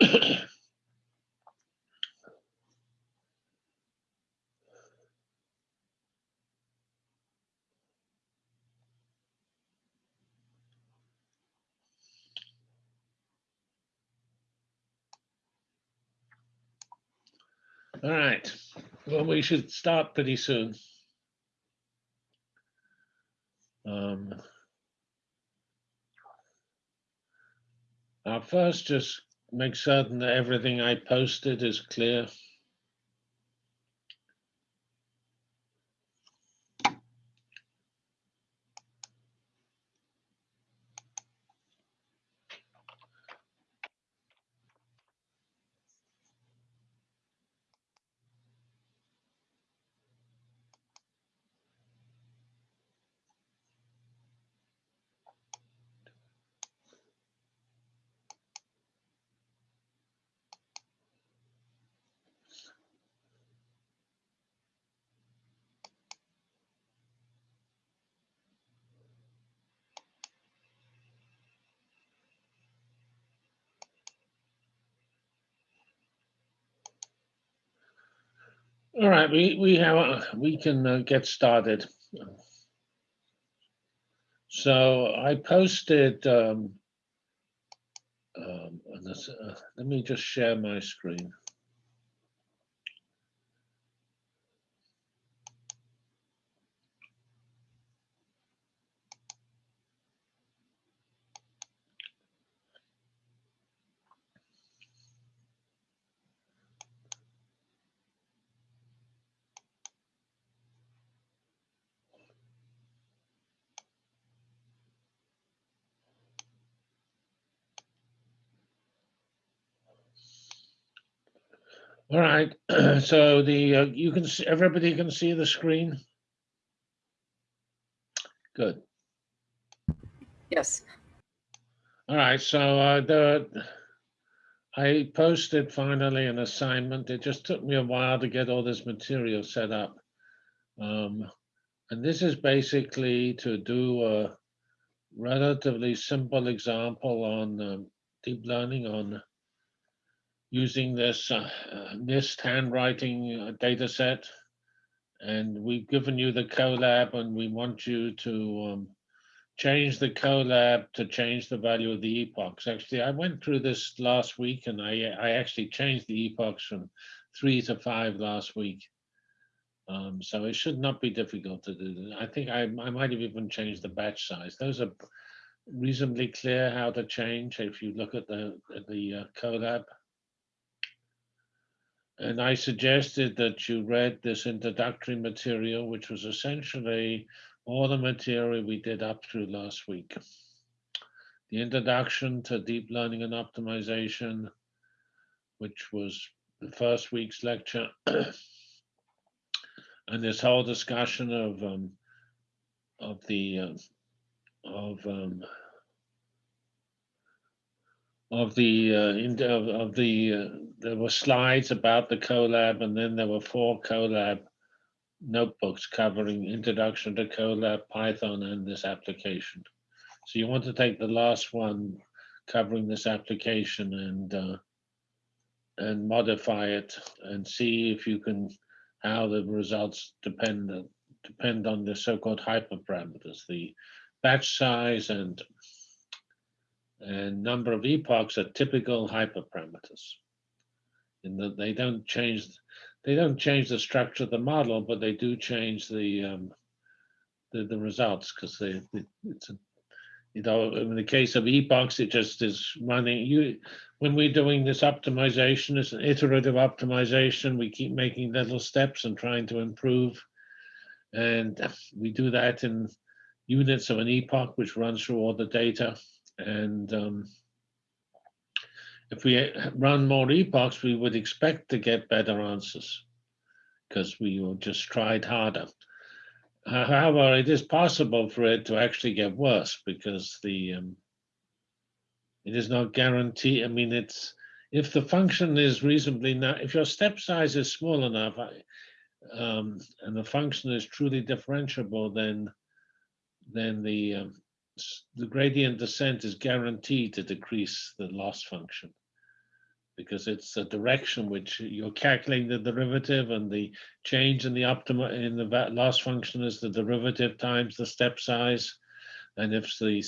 All right, well, we should start pretty soon. Um, I'll first just make certain that everything I posted is clear. All right, we, we have, uh, we can uh, get started. So I posted, um, um, this, uh, let me just share my screen. All right, so the, uh, you can, see everybody can see the screen? Good. Yes, All right, so uh, the, I posted finally an assignment. It just took me a while to get all this material set up. Um, and this is basically to do a relatively simple example on um, deep learning on using this uh, MNIST handwriting uh, data set. And we've given you the CoLab and we want you to um, change the CoLab to change the value of the epochs. Actually, I went through this last week and I, I actually changed the epochs from three to five last week. Um, so it should not be difficult to do. I think I, I might have even changed the batch size. Those are reasonably clear how to change if you look at the, the uh, CoLab. And I suggested that you read this introductory material, which was essentially all the material we did up through last week. The introduction to deep learning and optimization, which was the first week's lecture. and this whole discussion of um, of the uh, of um, of the uh, of, of the uh, there were slides about the CoLab, and then there were four CoLab notebooks covering introduction to CoLab, Python, and this application. So you want to take the last one covering this application and uh, and modify it and see if you can how the results depend depend on the so-called hyperparameters, the batch size and and number of epochs are typical hyperparameters. In that they don't change they don't change the structure of the model, but they do change the um, the, the results because they, it's a, you know in the case of epochs it just is running you when we're doing this optimization it's an iterative optimization we keep making little steps and trying to improve and we do that in units of an epoch which runs through all the data and um, if we run more epochs, we would expect to get better answers because we will just tried harder. However, it is possible for it to actually get worse because the um, it is not guaranteed. I mean, it's if the function is reasonably not, if your step size is small enough, um, and the function is truly differentiable, then then the um, the gradient descent is guaranteed to decrease the loss function because it's the direction which you're calculating the derivative and the change in the optima in the loss function is the derivative times the step size. And if the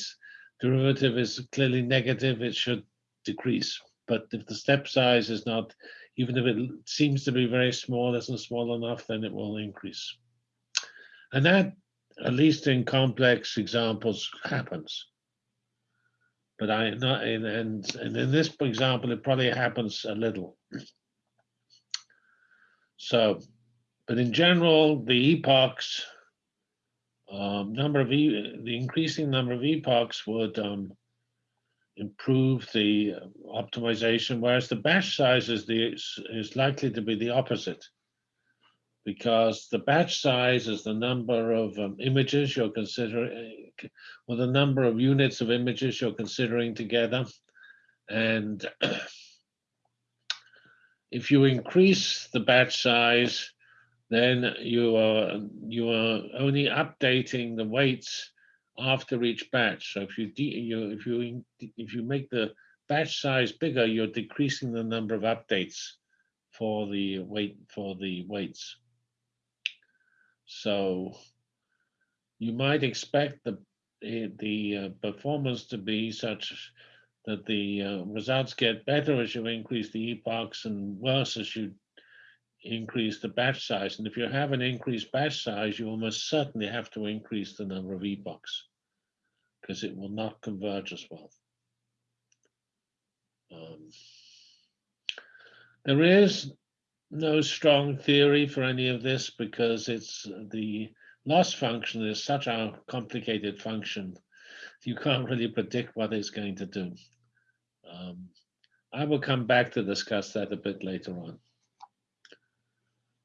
derivative is clearly negative, it should decrease. But if the step size is not, even if it seems to be very small, isn't small enough, then it will increase. And that, at least in complex examples, happens. But I not and and, and in this example, it probably happens a little. So, but in general, the epochs, um, number of e the increasing number of epochs would um, improve the optimization, whereas the batch size is the is likely to be the opposite. Because the batch size is the number of um, images you're considering, or the number of units of images you're considering together. And if you increase the batch size, then you are you are only updating the weights after each batch. So if you you if you if you make the batch size bigger, you're decreasing the number of updates for the weight for the weights. So you might expect the the uh, performance to be such that the uh, results get better as you increase the epochs and worse as you increase the batch size. And if you have an increased batch size, you almost certainly have to increase the number of epochs because it will not converge as well. Um, there is no strong theory for any of this because it's the loss function is such a complicated function. You can't really predict what it's going to do. Um, I will come back to discuss that a bit later on.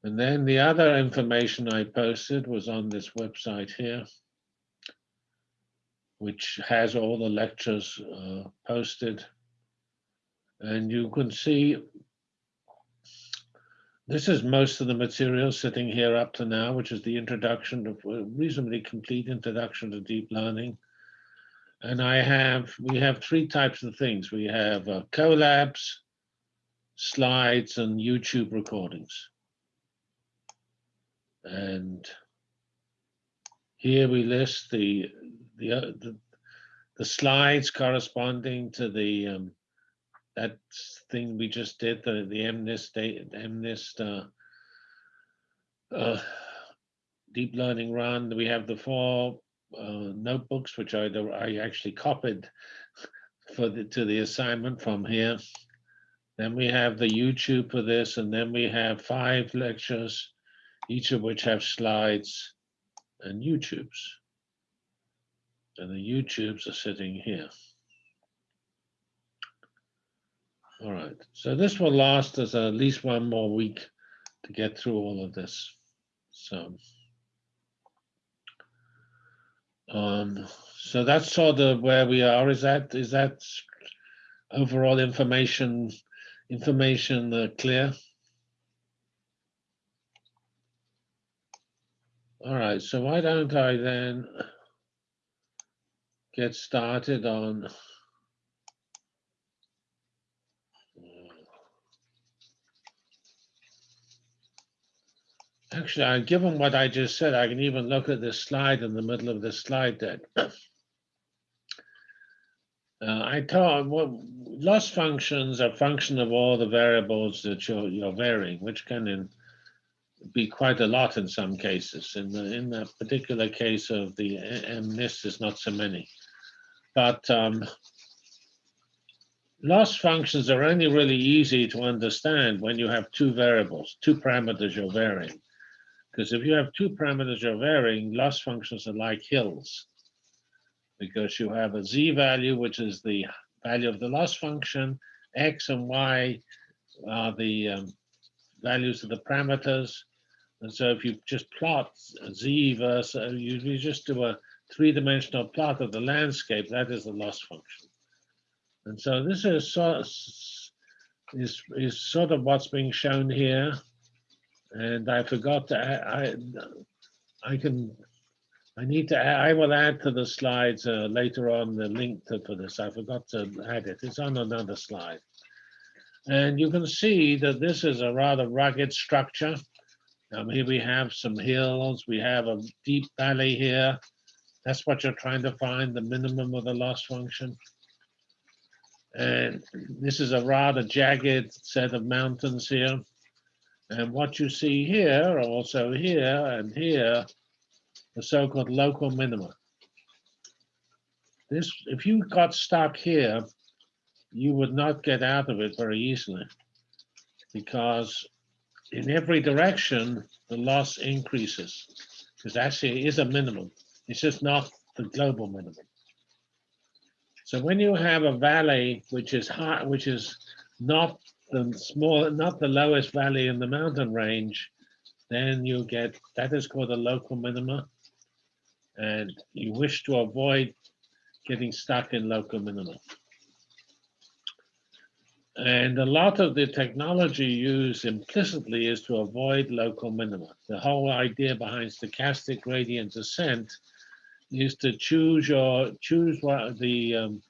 And then the other information I posted was on this website here, which has all the lectures uh, posted. And you can see this is most of the material sitting here up to now, which is the introduction of a reasonably complete introduction to deep learning. And I have, we have three types of things. We have uh, Colabs, slides, and YouTube recordings. And here we list the, the, uh, the, the slides corresponding to the, um, that thing we just did, the, the MNIST, MNIST, uh, uh, deep learning run. We have the four uh, notebooks, which I, I actually copied for the, to the assignment from here. Then we have the YouTube for this, and then we have five lectures, each of which have slides and YouTubes. And the YouTubes are sitting here. All right, so this will last us at least one more week to get through all of this. So. Um, so that's sort of where we are. Is that, is that overall information, information uh, clear? All right, so why don't I then get started on Actually, given what I just said, I can even look at this slide in the middle of this slide deck. Uh, I thought, well, loss functions are function of all the variables that you're, you're varying, which can in, be quite a lot in some cases. In the, in the particular case of the MNIST is not so many. But um, loss functions are only really easy to understand when you have two variables, two parameters you're varying. Because if you have two parameters you're varying, loss functions are like hills. Because you have a z value, which is the value of the loss function, x and y are the um, values of the parameters. And so if you just plot z versus, you, you just do a three-dimensional plot of the landscape, that is the loss function. And so this is, is, is sort of what's being shown here. And I forgot to, add- I, I can, I need to, I will add to the slides uh, later on the link to, for this. I forgot to add it. It's on another slide. And you can see that this is a rather rugged structure. Um, here we have some hills, we have a deep valley here. That's what you're trying to find, the minimum of the loss function. And this is a rather jagged set of mountains here. And what you see here, also here and here, the so-called local minima. This, if you got stuck here, you would not get out of it very easily because in every direction, the loss increases because actually it is a minimum. It's just not the global minimum. So when you have a valley which is high, which is not the small, not the lowest valley in the mountain range, then you get that is called a local minima, and you wish to avoid getting stuck in local minima. And a lot of the technology used implicitly is to avoid local minima. The whole idea behind stochastic gradient descent is to choose your choose what the um,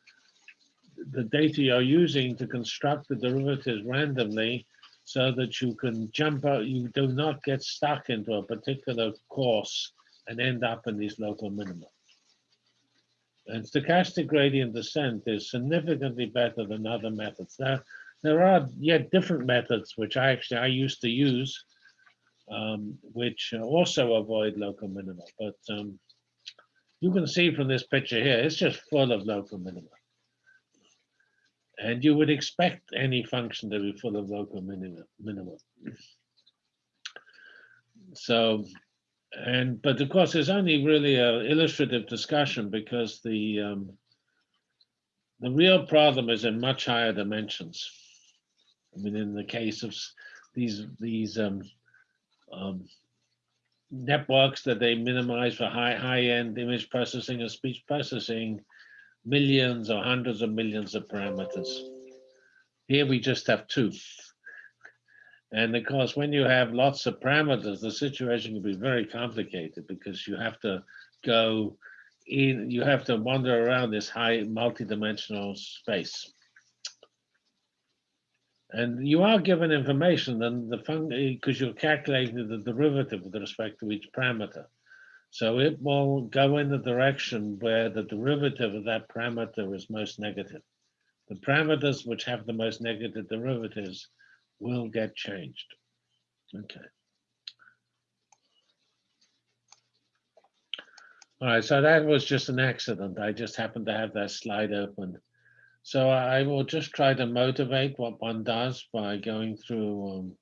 the data you're using to construct the derivatives randomly so that you can jump out, you do not get stuck into a particular course and end up in these local minima. And stochastic gradient descent is significantly better than other methods. There, there are yet different methods which I actually I used to use, um, which also avoid local minima. But um, you can see from this picture here, it's just full of local minima. And you would expect any function to be full of local minima. minima. So and but of course it's only really a illustrative discussion because the um, the real problem is in much higher dimensions. I mean, in the case of these these um, um, networks that they minimize for high high end image processing and speech processing, millions or hundreds of millions of parameters. Here we just have two. And of course, when you have lots of parameters, the situation can be very complicated because you have to go in, you have to wander around this high multidimensional space. And you are given information and the function, because you're calculating the derivative with respect to each parameter. So it will go in the direction where the derivative of that parameter is most negative. The parameters which have the most negative derivatives will get changed. Okay. All right, so that was just an accident. I just happened to have that slide open. So I will just try to motivate what one does by going through um,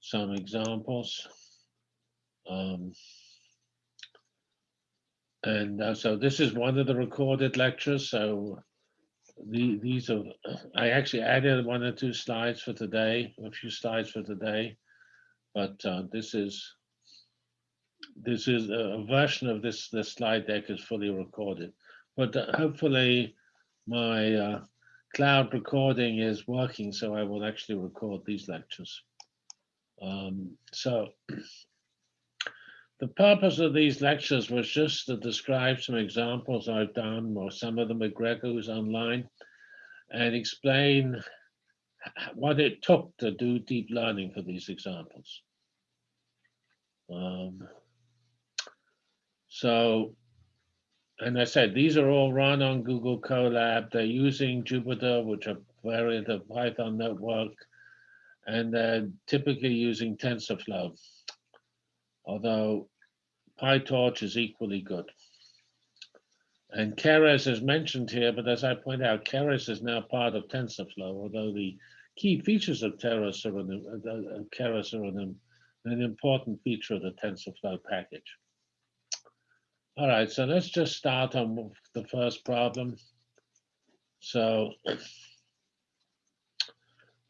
some examples. Um, and uh, so this is one of the recorded lectures. So the, these are, I actually added one or two slides for today, a few slides for today, but uh, this is this is a version of this this slide deck is fully recorded, but uh, hopefully my uh, cloud recording is working, so I will actually record these lectures. Um, so the purpose of these lectures was just to describe some examples I've done, or some of them with Gregor online, and explain what it took to do deep learning for these examples. Um, so, and I said, these are all run on Google Colab. They're using Jupyter, which are variant of Python network, and they're typically using TensorFlow although PyTorch is equally good. And Keras is mentioned here, but as I point out, Keras is now part of TensorFlow, although the key features of Keras are, an, uh, Keras are an, an important feature of the TensorFlow package. All right, so let's just start on the first problem. So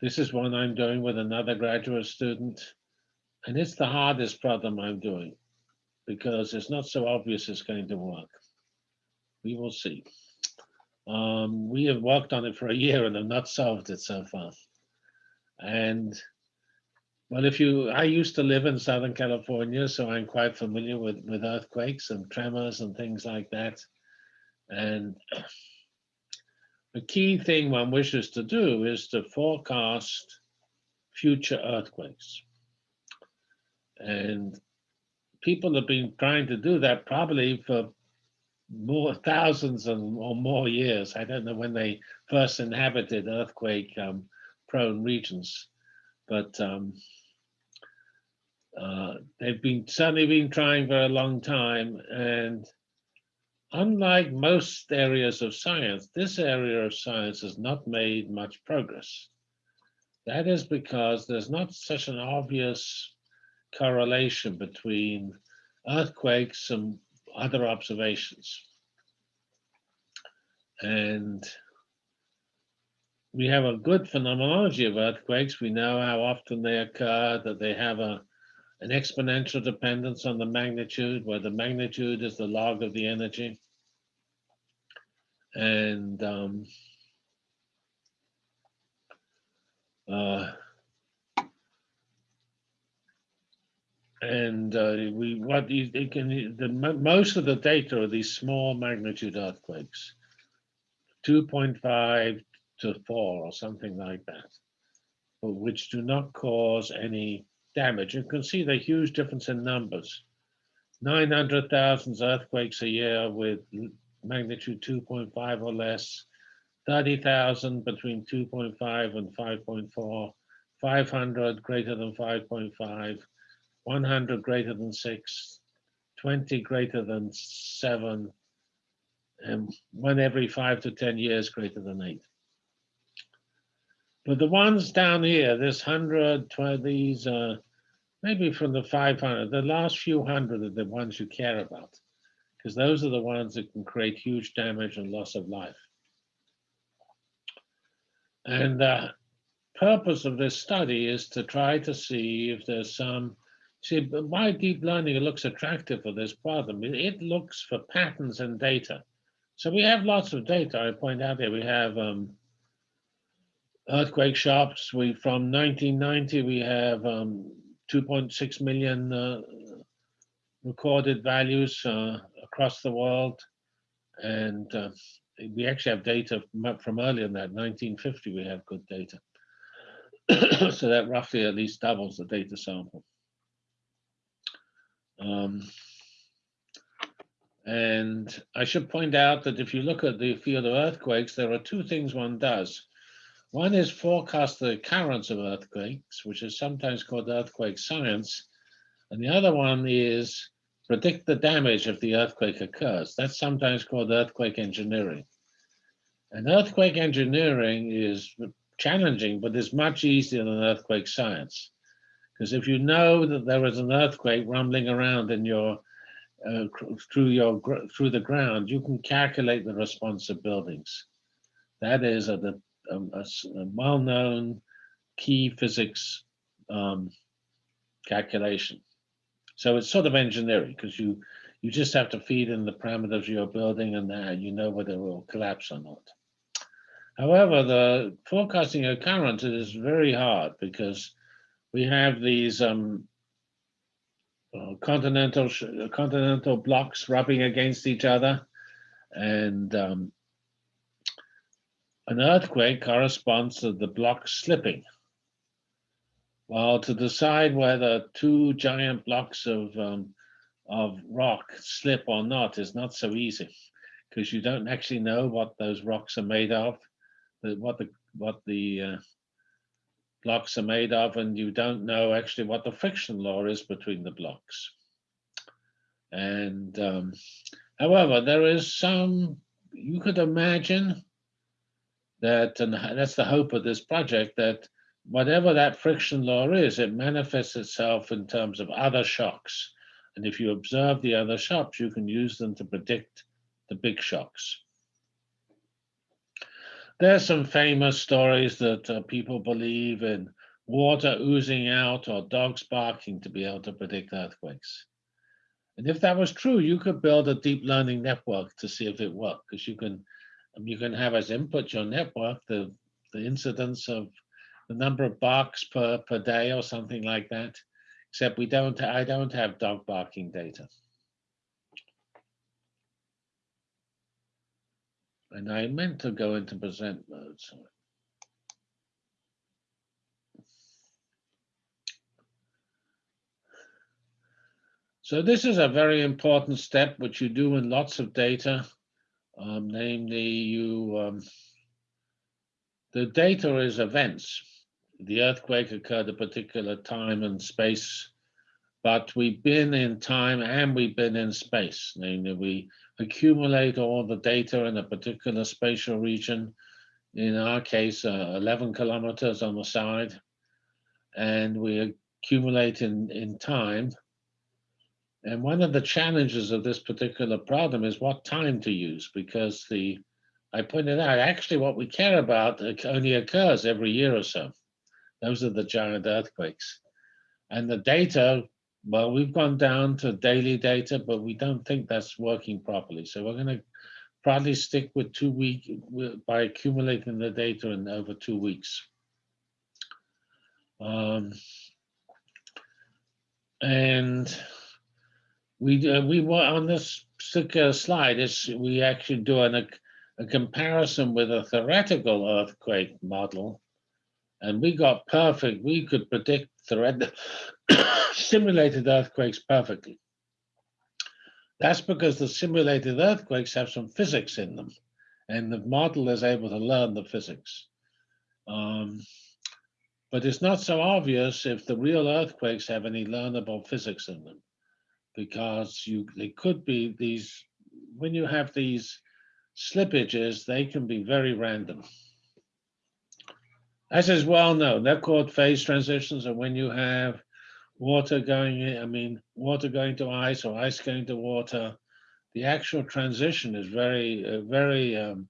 this is one I'm doing with another graduate student, and it's the hardest problem I'm doing because it's not so obvious it's going to work. We will see. Um, we have worked on it for a year and have not solved it so far. And well, if you, I used to live in Southern California, so I'm quite familiar with, with earthquakes and tremors and things like that. And the key thing one wishes to do is to forecast future earthquakes. And people have been trying to do that probably for more thousands and or more years. I don't know when they first inhabited earthquake um, prone regions, but um, uh, they've been certainly been trying for a long time. And unlike most areas of science, this area of science has not made much progress. That is because there's not such an obvious correlation between earthquakes and other observations. And we have a good phenomenology of earthquakes. We know how often they occur, that they have a, an exponential dependence on the magnitude, where the magnitude is the log of the energy. And um, uh, and uh, we what you can the most of the data are these small magnitude earthquakes, 2.5 to 4 or something like that, which do not cause any damage. You can see the huge difference in numbers. 900,000 earthquakes a year with magnitude 2.5 or less, 30,000 between 2.5 and 5.4, 500 greater than 5.5, 100 greater than 6, 20 greater than 7, and one every 5 to 10 years greater than 8. But the ones down here, this 100, 20, these, uh, maybe from the 500, the last few hundred are the ones you care about, because those are the ones that can create huge damage and loss of life. And the purpose of this study is to try to see if there's some, see, why deep learning looks attractive for this problem. It looks for patterns in data. So we have lots of data. I point out here, we have um, earthquake shocks. We from 1990 we have um, 2.6 million uh, recorded values uh, across the world, and uh, we actually have data from earlier than that. 1950 we have good data, so that roughly at least doubles the data sample. Um, and I should point out that if you look at the field of earthquakes, there are two things one does. One is forecast the occurrence of earthquakes, which is sometimes called earthquake science. And the other one is predict the damage if the earthquake occurs. That's sometimes called earthquake engineering. And earthquake engineering is challenging, but is much easier than earthquake science. Because if you know that there is an earthquake rumbling around in your uh, through your through the ground, you can calculate the response of buildings. That is a, a, a, a well-known key physics um, calculation. So it's sort of engineering because you you just have to feed in the parameters of your building and uh, you know whether it will collapse or not. However, the forecasting occurrence is very hard because we have these um, uh, continental continental blocks rubbing against each other, and um, an earthquake corresponds to the block slipping. While to decide whether two giant blocks of, um, of rock slip or not is not so easy because you don't actually know what those rocks are made of, what the, what the uh, blocks are made of, and you don't know actually what the friction law is between the blocks. And um, however, there is some, you could imagine that, and that's the hope of this project, that whatever that friction law is, it manifests itself in terms of other shocks. And if you observe the other shocks, you can use them to predict the big shocks. There are some famous stories that uh, people believe in water oozing out or dogs barking to be able to predict earthquakes. And if that was true, you could build a deep learning network to see if it worked, because you can um, you can have as input your network the, the incidence of the number of barks per, per day or something like that, except we don't, I don't have dog barking data. And I meant to go into present mode, so. So this is a very important step, which you do in lots of data. Um, namely, you, um, the data is events. The earthquake occurred a particular time and space, but we've been in time and we've been in space. Namely, we accumulate all the data in a particular spatial region. In our case, uh, 11 kilometers on the side. And we accumulate in, in time. And one of the challenges of this particular problem is what time to use, because the, I pointed out, actually what we care about only occurs every year or so. Those are the giant earthquakes. And the data, well, we've gone down to daily data, but we don't think that's working properly. So we're gonna probably stick with two week by accumulating the data in over two weeks. Um, and we uh, we were on this particular slide is we actually do an, a, a comparison with a theoretical earthquake model and we got perfect we could predict thread simulated earthquakes perfectly. That's because the simulated earthquakes have some physics in them and the model is able to learn the physics. Um, but it's not so obvious if the real earthquakes have any learnable physics in them because you they could be these when you have these slippages they can be very random as is well known they're called phase transitions and when you have water going in i mean water going to ice or ice going to water. The actual transition is very uh, very um,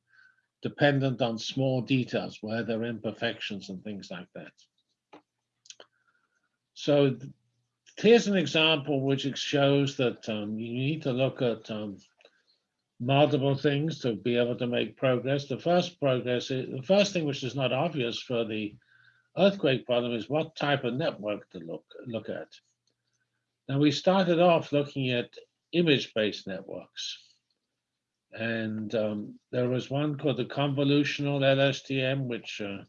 dependent on small details where there are imperfections and things like that. So here's an example which shows that um, you need to look at um, multiple things to be able to make progress. The first progress, is, the first thing which is not obvious for the earthquake problem is what type of network to look, look at. Now we started off looking at image-based networks. And um, there was one called the convolutional LSTM, which uh,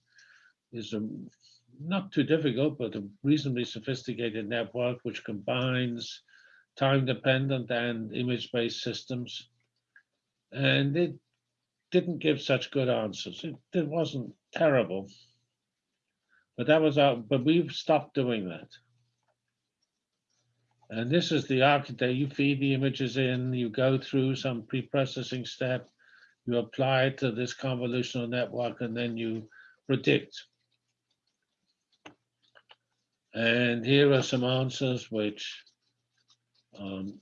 is a not too difficult, but a reasonably sophisticated network which combines time-dependent and image-based systems. And it didn't give such good answers. It, it wasn't terrible, but that was our, but we've stopped doing that. And this is the architecture. You feed the images in, you go through some pre-processing step, you apply it to this convolutional network, and then you predict and here are some answers which um,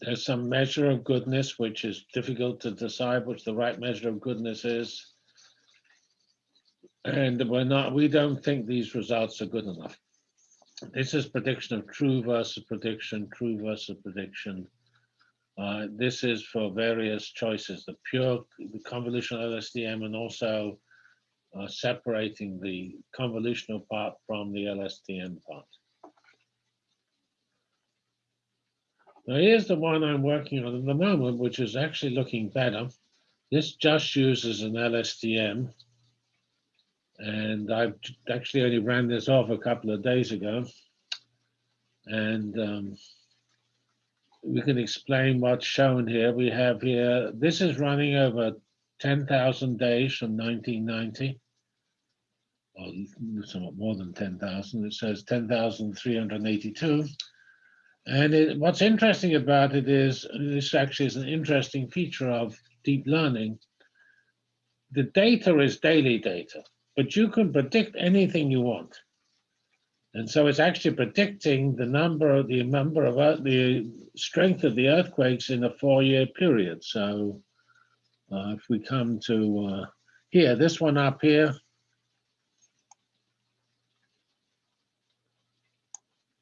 there's some measure of goodness, which is difficult to decide which the right measure of goodness is. And we're not, we don't think these results are good enough. This is prediction of true versus prediction, true versus prediction. Uh, this is for various choices, the pure, the convolutional LSTM, and also uh, separating the convolutional part from the LSTM part. Now here's the one I'm working on at the moment, which is actually looking better. This just uses an LSTM. And I've actually only ran this off a couple of days ago. And um, we can explain what's shown here. We have here, this is running over 10,000 days from 1990, or somewhat more than 10,000. It says 10,382. And it, what's interesting about it is, this actually is an interesting feature of deep learning. The data is daily data, but you can predict anything you want. And so it's actually predicting the number, of the number of the strength of the earthquakes in a four-year period. So uh, if we come to uh, here, this one up here,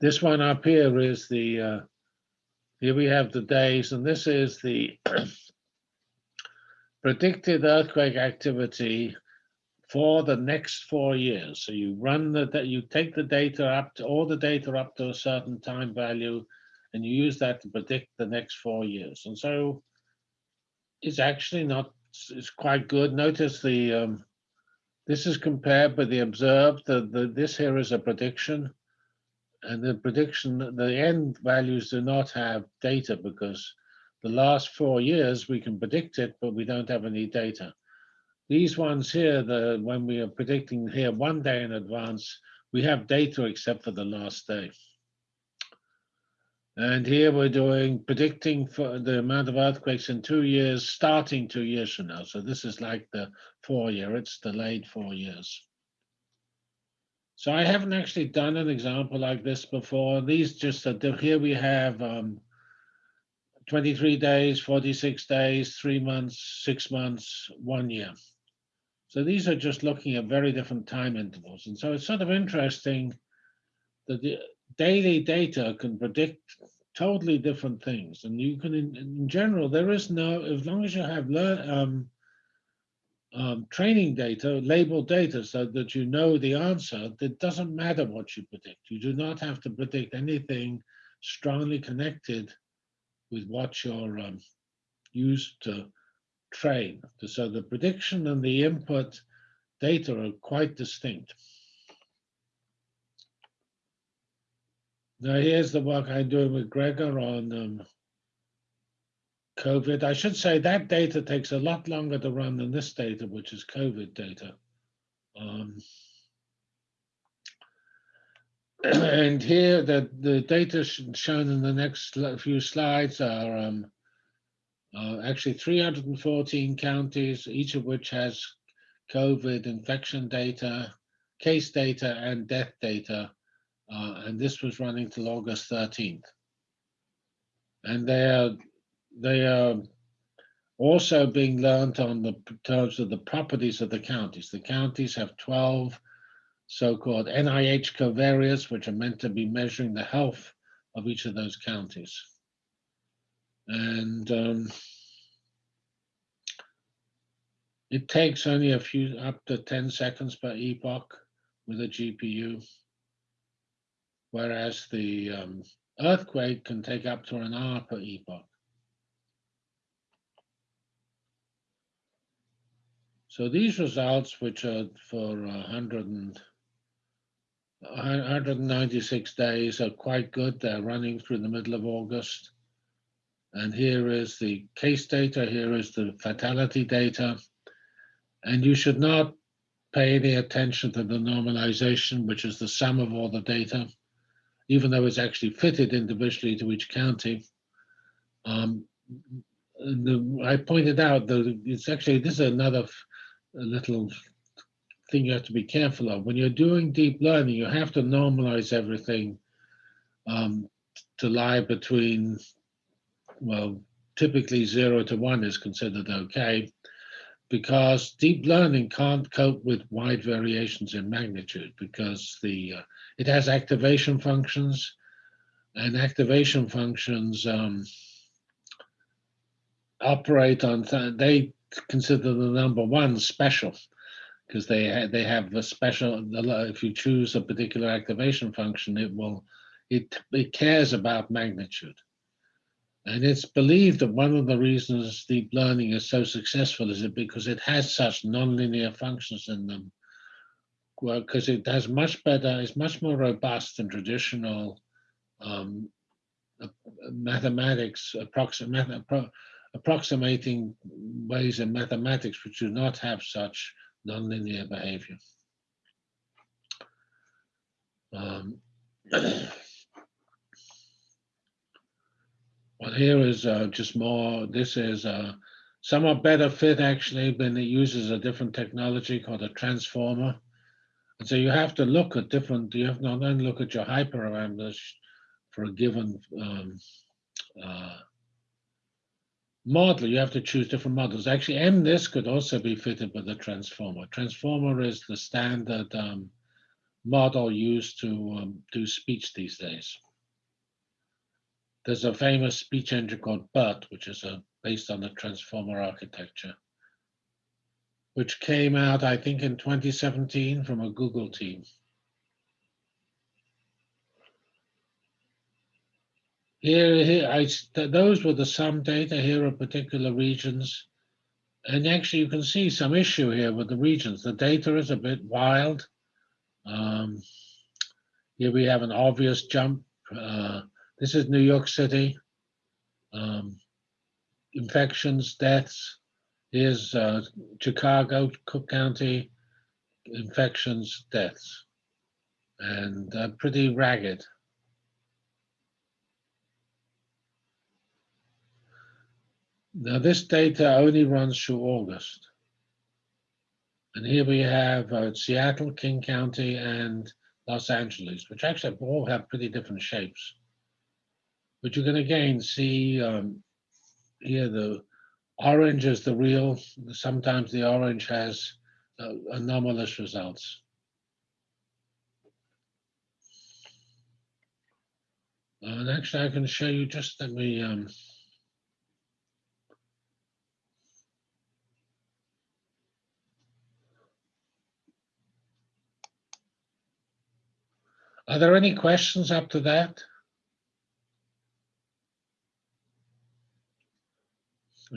this one up here is the, uh, here we have the days, and this is the predicted earthquake activity for the next four years. So you run the, you take the data up to all the data up to a certain time value, and you use that to predict the next four years. And so it's actually not, it's quite good. Notice the, um, this is compared with the observed, the, the, this here is a prediction. And the prediction, the end values do not have data because the last four years we can predict it, but we don't have any data. These ones here, the when we are predicting here one day in advance, we have data except for the last day. And here we're doing predicting for the amount of earthquakes in two years, starting two years from now. So this is like the four year, it's delayed four years. So I haven't actually done an example like this before. These just here we have um, 23 days, 46 days, three months, six months, one year. So these are just looking at very different time intervals. And so it's sort of interesting that the daily data can predict totally different things. And you can, in, in general, there is no, as long as you have learn, um, um, training data, labeled data, so that you know the answer, it doesn't matter what you predict. You do not have to predict anything strongly connected with what you're um, used to train. So the prediction and the input data are quite distinct. Now here's the work I'm doing with Gregor on um, COVID. I should say that data takes a lot longer to run than this data, which is COVID data. Um, and here the, the data shown in the next few slides are um, uh, actually 314 counties, each of which has COVID infection data, case data, and death data. Uh, and this was running till August 13th. And they are, they are also being learned on the terms of the properties of the counties. The counties have 12 so-called NIH covariates, which are meant to be measuring the health of each of those counties. And um, it takes only a few, up to 10 seconds per epoch with a GPU, whereas the um, earthquake can take up to an hour per epoch. So these results, which are for 100 and 196 days are quite good. They're running through the middle of August. And here is the case data, here is the fatality data. And you should not pay any attention to the normalization, which is the sum of all the data, even though it's actually fitted individually to each county. Um, the, I pointed out that it's actually, this is another little thing you have to be careful of. When you're doing deep learning, you have to normalize everything um, to lie between, well, typically zero to one is considered okay, because deep learning can't cope with wide variations in magnitude because the uh, it has activation functions, and activation functions um, operate on, they consider the number one special because they ha they have a special. If you choose a particular activation function, it will it it cares about magnitude, and it's believed that one of the reasons deep learning is so successful is it because it has such nonlinear functions in them. Well, because it has much better, it's much more robust than traditional um, mathematics approximate, approximating ways in mathematics which do not have such nonlinear behavior. Um, well, here is uh, just more, this is uh, somewhat better fit actually, but it uses a different technology called a transformer. And so you have to look at different, you have to not only look at your hyperparameters for a given um, uh, model, you have to choose different models. Actually, MNIST could also be fitted with a transformer. Transformer is the standard um, model used to um, do speech these days. There's a famous speech engine called BERT, which is a, based on the transformer architecture, which came out, I think, in 2017 from a Google team. Here, here I, those were the sum data. Here are particular regions. And actually, you can see some issue here with the regions. The data is a bit wild. Um, here we have an obvious jump. Uh, this is New York City. Um, infections, deaths. Here's uh, Chicago, Cook County, infections, deaths, and uh, pretty ragged. Now this data only runs through August. And here we have uh, Seattle, King County, and Los Angeles, which actually all have pretty different shapes. But you can again see um, here the orange is the real, sometimes the orange has uh, anomalous results. And actually I can show you just, let me, um, Are there any questions up to that?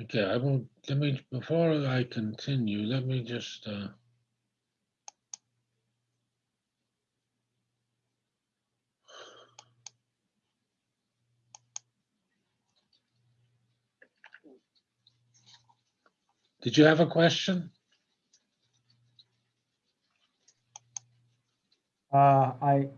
Okay, I will, let me, before I continue, let me just, uh, Did you have a question? Uh, I,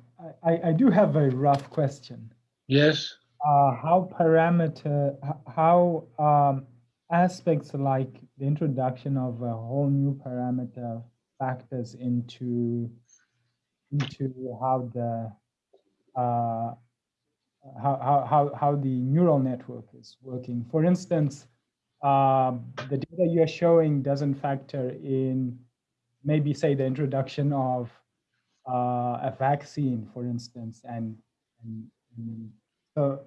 I, I do have a rough question. Yes, Uh, how parameter, how um, aspects like the introduction of a whole new parameter factors into into how the uh, how, how, how, the neural network is working. For instance, um, the data you're showing doesn't factor in maybe say the introduction of uh, a vaccine, for instance, and, and, and so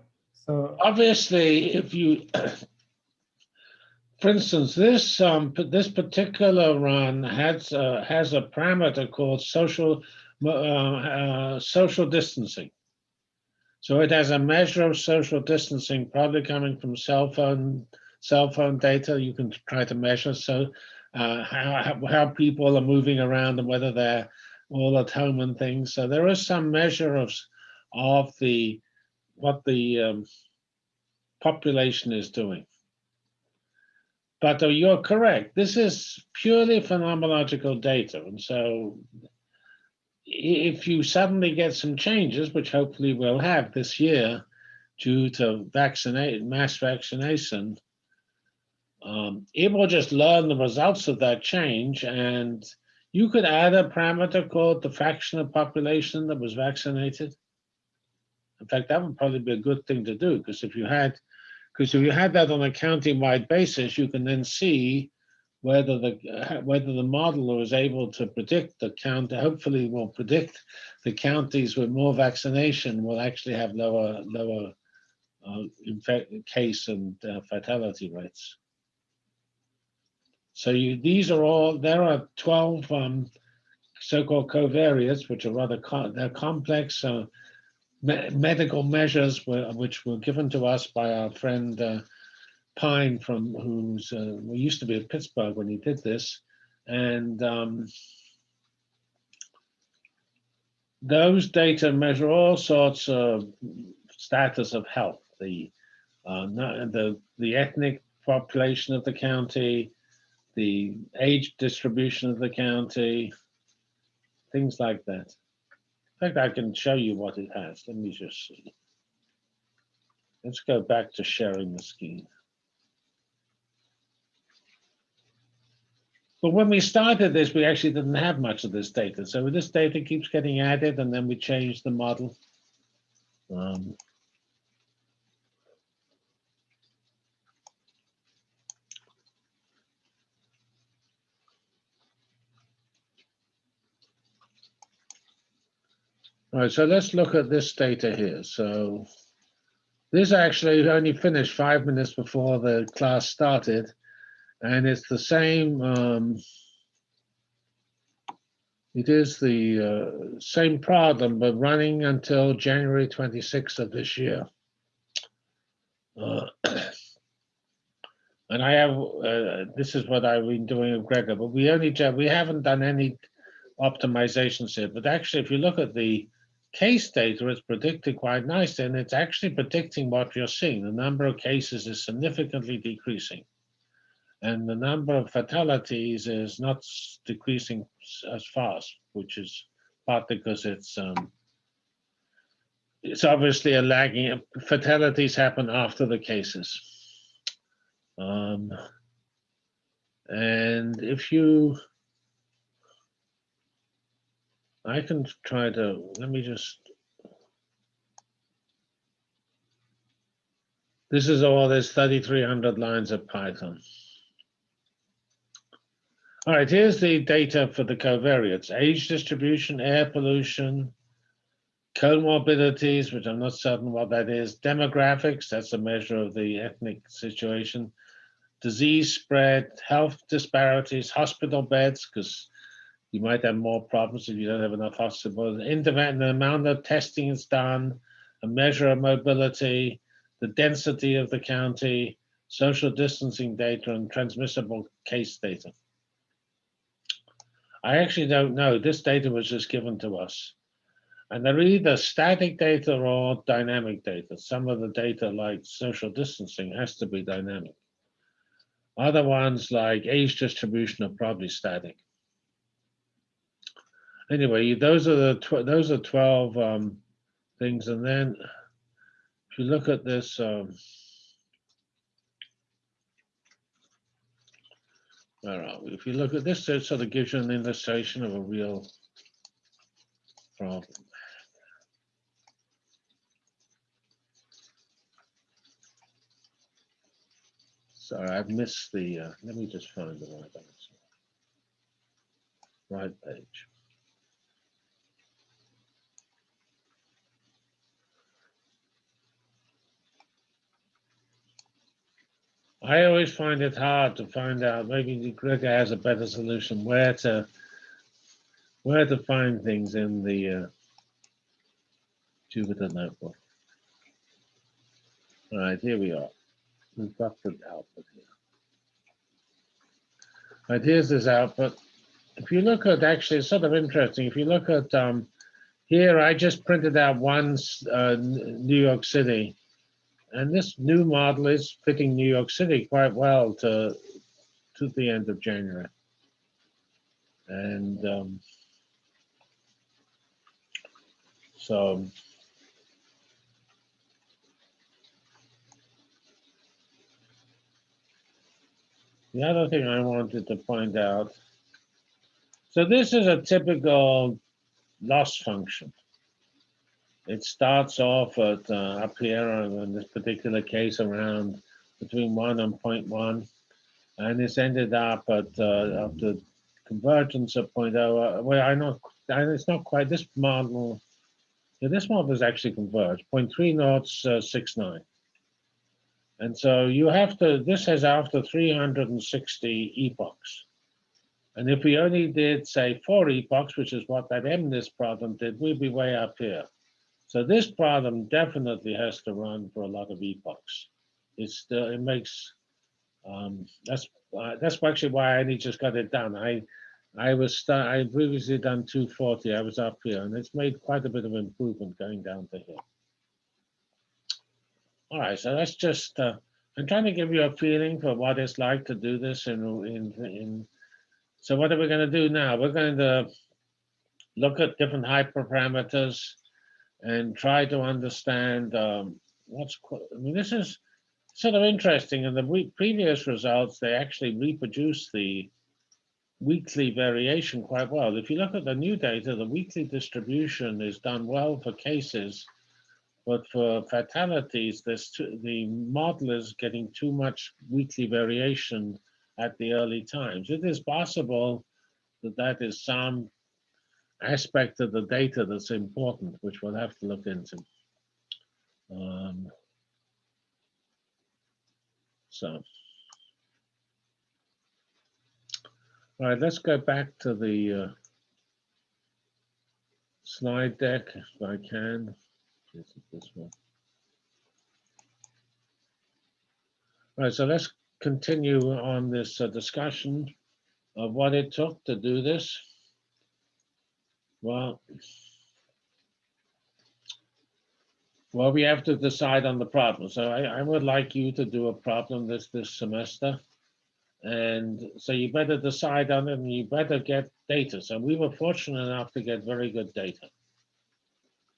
so obviously, if you, for instance, this, um, this particular run has, uh, has a parameter called social, uh, uh, social distancing. So it has a measure of social distancing, probably coming from cell phone, cell phone data you can try to measure. So uh, how- how people are moving around and whether they're all at home and things. So there is some measure of, of the, what the um, population is doing. But uh, you're correct. This is purely phenomenological data. And so if you suddenly get some changes, which hopefully we'll have this year due to vaccinate, mass vaccination, um, it will just learn the results of that change. And you could add a parameter called the fraction of population that was vaccinated. In fact, that would probably be a good thing to do because if you had, because if you had that on a county-wide basis, you can then see whether the whether the modeler is able to predict the count. Hopefully, will predict the counties with more vaccination will actually have lower lower uh, case and uh, fatality rates. So you these are all there are twelve um, so-called covariates, which are rather co they're complex. Uh, me- medical measures were, which were given to us by our friend uh, Pine from who's uh, we used to be at Pittsburgh when he did this, and um, those data measure all sorts of status of health, the uh, the the ethnic population of the county, the age distribution of the county, things like that. In fact, I can show you what it has. Let me just see. Let's go back to sharing the screen. But when we started this, we actually didn't have much of this data. So this data keeps getting added and then we change the model. Um, right, so let's look at this data here. So this actually only finished five minutes before the class started, and it's the same. Um, it is the uh, same problem, but running until January 26th of this year. Uh, And I have, uh, this is what I've been doing with Gregor, but we only, we haven't done any optimizations here. But actually, if you look at the case data, it's predicted quite nicely, and it's actually predicting what you're seeing. The number of cases is significantly decreasing. And the number of fatalities is not decreasing as fast, which is partly because it's um, it's obviously a lagging. Fatalities happen after the cases. Um, and if you, I can try to, let me just. This is all, there's 3,300 lines of Python. All right, here's the data for the covariates, age distribution, air pollution, comorbidities, which I'm not certain what that is, demographics, that's a measure of the ethnic situation, disease spread, health disparities, hospital beds, because you might have more problems if you don't have enough hospitals, intervent, the amount of testing is done, a measure of mobility, the density of the county, social distancing data, and transmissible case data. I actually don't know. This data was just given to us. And they're either static data or dynamic data. Some of the data, like social distancing, has to be dynamic. Other ones, like age distribution, are probably static. Anyway, those are the those are twelve um, things, and then if you look at this. Um, where are we? If you look at this, it sort of gives you an illustration of a real problem. Sorry, I've missed the, uh, let me just find the right answer. Right page. I always find it hard to find out, maybe Gregor has a better solution, where to, where to find things in the uh, Jupyter notebook. All right, here we are. We've got the output here. All right, here's this output. If you look at, actually, it's sort of interesting. If you look at um, here, I just printed out one uh, New York City. And this new model is fitting New York City quite well to, to the end of January. And um, so the other thing I wanted to point out, so this is a typical loss function. It starts off at uh, up here in this particular case around between one and 0.1, and it's ended up at uh, after convergence of 0.0. Uh, well, I know it's not quite this model. Yeah, this model is actually converged 0.3 knots uh, 69. And so you have to, this has after 360 epochs. And if we only did say four epochs, which is what that MNIST problem did, we'd be way up here. So this problem definitely has to run for a lot of epochs. It's still, it makes, um, that's, uh, that's actually why I only just got it done. I, I was, sta- I previously done 240, I was up here, and it's made quite a bit of improvement going down to here. All right, so that's just, uh, I'm trying to give you a feeling for what it's like to do this in, in, in, so what are we gonna do now? We're going to look at different hyperparameters and try to understand um, what's, I mean, this is sort of interesting. In the previous results, they actually reproduce the weekly variation quite well. If you look at the new data, the weekly distribution is done well for cases, but for fatalities, there's too, the model is getting too much weekly variation at the early times. It is possible that that is some aspect of the data that's important, which we'll have to look into. Um, so. All right, let's go back to the uh, slide deck if I can. This is this one. All right, so let's continue on this uh, discussion of what it took to do this. Well, well, we have to decide on the problem. So I, I would like you to do a problem this this semester. And so you better decide on it and you better get data. So we were fortunate enough to get very good data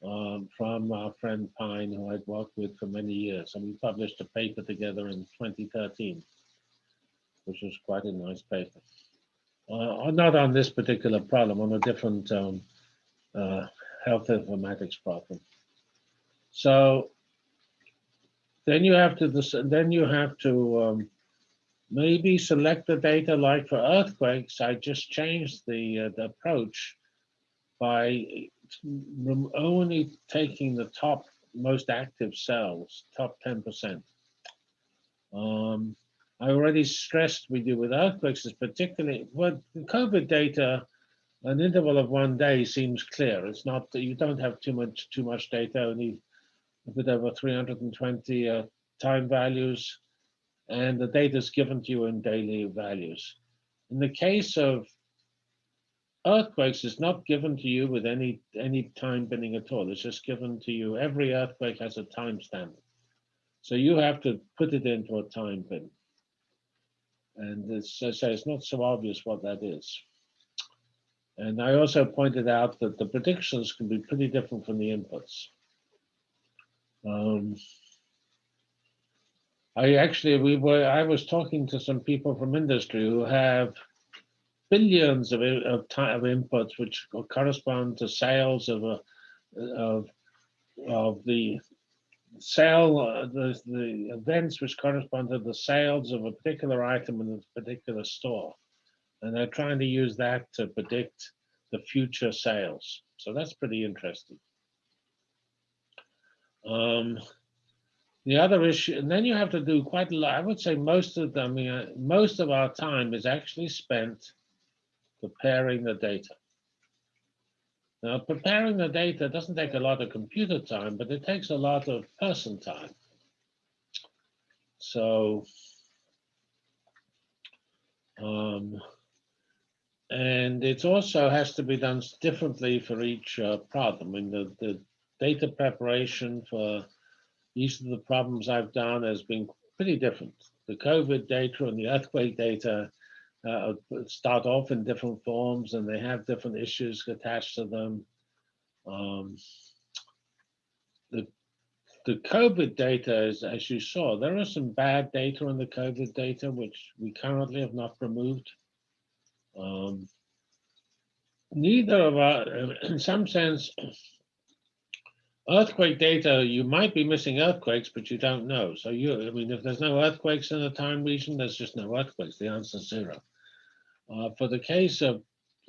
um, from our friend Pine, who I'd worked with for many years. And we published a paper together in 2013, which was quite a nice paper. Uh, not on this particular problem, on a different um, uh, health informatics problem. So then you have to, then you have to um, maybe select the data like for earthquakes. I just changed the, uh, the approach by only taking the top most active cells, top 10%. Um, I already stressed we do with earthquakes is particularly, well, the COVID data, an interval of one day seems clear. It's not, that you don't have too much, too much data, only a bit over 320 uh, time values, and the data is given to you in daily values. In the case of earthquakes, it's not given to you with any any time binning at all. It's just given to you. Every earthquake has a timestamp, so you have to put it into a time bin. And as I say, it's not so obvious what that is. And I also pointed out that the predictions can be pretty different from the inputs. Um, I actually, we were, I was talking to some people from industry who have billions of, of of inputs, which correspond to sales of a, of, of the sale, the, the events which correspond to the sales of a particular item in a particular store. And they're trying to use that to predict the future sales. So that's pretty interesting. Um, the other issue, and then you have to do quite a lot. I would say most of them, I mean, most of our time is actually spent preparing the data. Now, preparing the data doesn't take a lot of computer time, but it takes a lot of person time. So, um, and it also has to be done differently for each uh, problem. I mean, the, the data preparation for each of the problems I've done has been pretty different. The COVID data and the earthquake data uh, start off in different forms and they have different issues attached to them. Um, the, the COVID data is, as you saw, there are some bad data in the COVID data, which we currently have not removed. Um, neither of our, in some sense, earthquake data, you might be missing earthquakes, but you don't know. So you, I mean, if there's no earthquakes in a time region, there's just no earthquakes. The answer is zero. Uh, for the case of,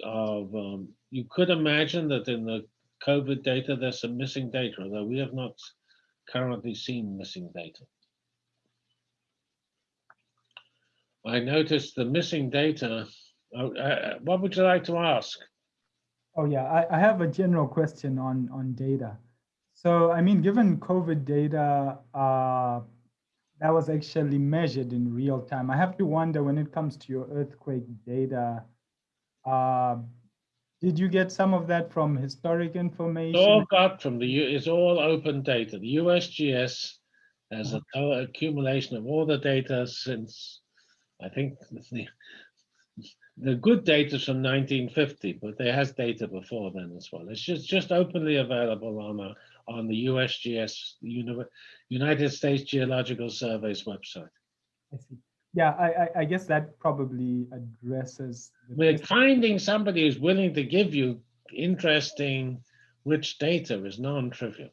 of um, you could imagine that in the COVID data, there's some missing data, although we have not currently seen missing data. I noticed the missing data. Uh, uh, what would you like to ask? Oh yeah, I, I have a general question on, on data. So, I mean, given COVID data, uh, that was actually measured in real time. I have to wonder when it comes to your earthquake data, uh, did you get some of that from historic It's information? all got from the, it's all open data. The USGS has a accumulation of all the data since, I think, the, the good data is from 1950, but there has data before then as well. It's just, just openly available on a, on the USGS, United States Geological Survey's website. I see. Yeah, I, I, I guess that probably addresses. the We're finding somebody who's willing to give you interesting, rich data is non-trivial.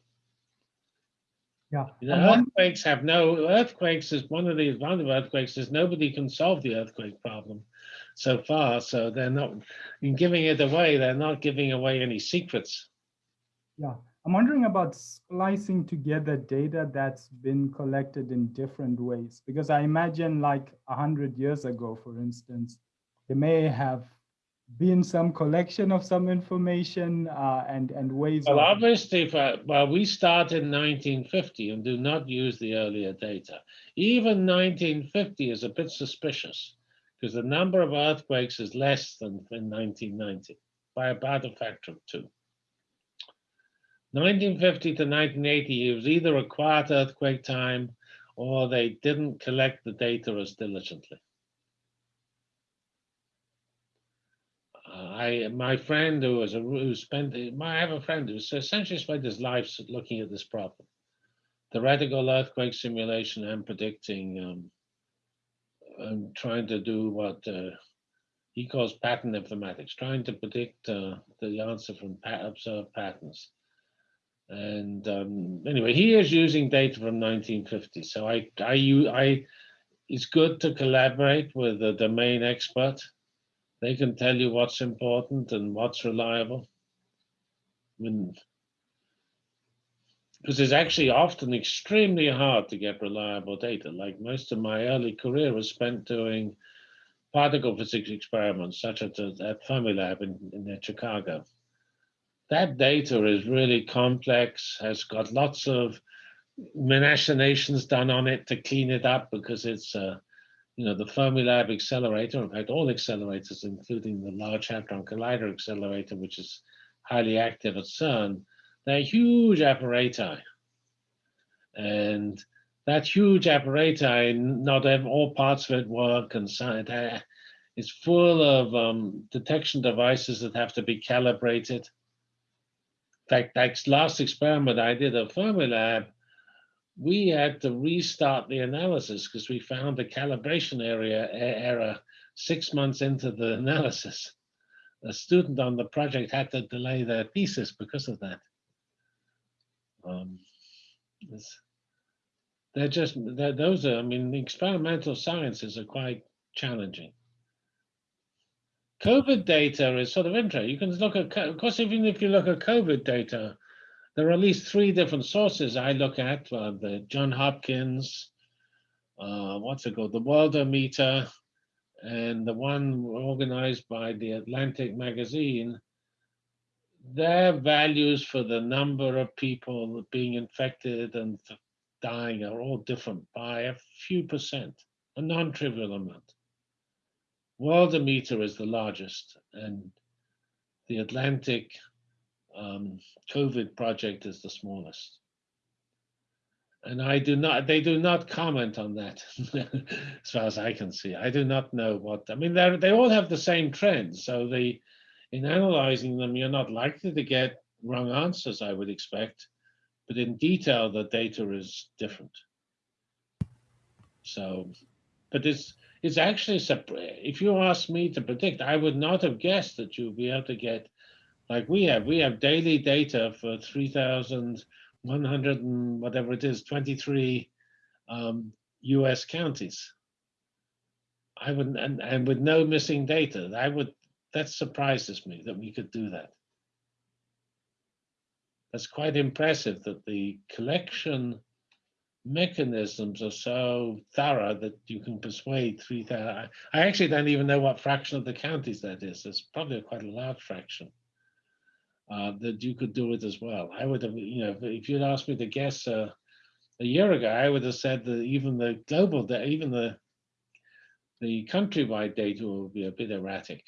Yeah. You know, earthquakes have no, earthquakes is one of the advantage of earthquakes is nobody can solve the earthquake problem so far. So they're not, in giving it away, they're not giving away any secrets. Yeah, I'm wondering about splicing together data that's been collected in different ways, because I imagine like a hundred years ago, for instance, they may have been some collection of some information uh, and and ways Well, obviously, if, uh, well, we start in 1950 and do not use the earlier data. Even 1950 is a bit suspicious because the number of earthquakes is less than in 1990 by about a factor of two. 1950 to 1980 it was either a quiet earthquake time or they didn't collect the data as diligently. I, my friend who was a, who spent, I have a friend who essentially spent his life looking at this problem. Theoretical earthquake simulation and predicting, um, and trying to do what uh, he calls pattern informatics, trying to predict uh, the answer from observed patterns. And um, anyway, he is using data from 1950. So I, I, I, it's good to collaborate with a domain expert. They can tell you what's important and what's reliable. Because it's actually often extremely hard to get reliable data. Like most of my early career was spent doing particle physics experiments, such as at at Fermilab in, in Chicago that data is really complex, has got lots of machinations done on it to clean it up because it's, uh, you know, the Fermilab accelerator, in fact, all accelerators, including the Large Hadron Collider accelerator, which is highly active at CERN, they're huge apparati. And that huge apparati, not all parts of it work, and so it it's full of um, detection devices that have to be calibrated In fact, that last experiment I did at Fermilab, we had to restart the analysis because we found a calibration area error six months into the analysis. A student on the project had to delay their thesis because of that. Um, they're just they're, those are. I mean, the experimental sciences are quite challenging. COVID data is sort of interesting. You can look at, of course, even if you look at COVID data, there are at least three different sources I look at: uh, the John Hopkins, uh, what's it called, the Worldometer, and the one organized by the Atlantic magazine. Their values for the number of people being infected and dying are all different by a few percent, a non-trivial amount. Worldometer is the largest, and the Atlantic um, COVID project is the smallest. And I do not, they do not comment on that, as far as I can see. I do not know what, I mean, they all have the same trends. So the, in analyzing them, you're not likely to get wrong answers, I would expect. But in detail, the data is different. So, but it's, it's actually, if you ask me to predict, I would not have guessed that you'd be able to get, like we have, we have daily data for 3,100 and whatever it is, 23 um, US counties. I would, and, and with no missing data, I would, that surprises me that we could do that. That's quite impressive that the collection mechanisms are so thorough that you can persuade 3,000. I actually don't even know what fraction of the counties that is. It's probably quite a large fraction. Uh, that you could do it as well. I would have, you know, if- you'd asked me to guess uh, a year ago, I would have said that even the global, even the the countrywide data will be a bit erratic.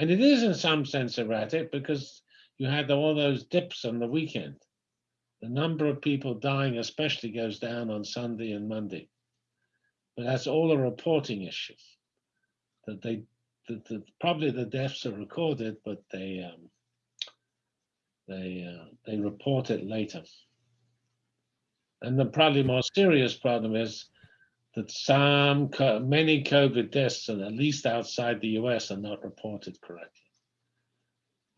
And it is in some sense erratic because you had all those dips on the weekend the number of people dying especially goes down on Sunday and Monday. But that's all a reporting issue. That they, that the, probably the deaths are recorded, but they, um, they, uh, they report it later. And the probably more serious problem is that some, many COVID deaths, and at least outside the US, are not reported correctly.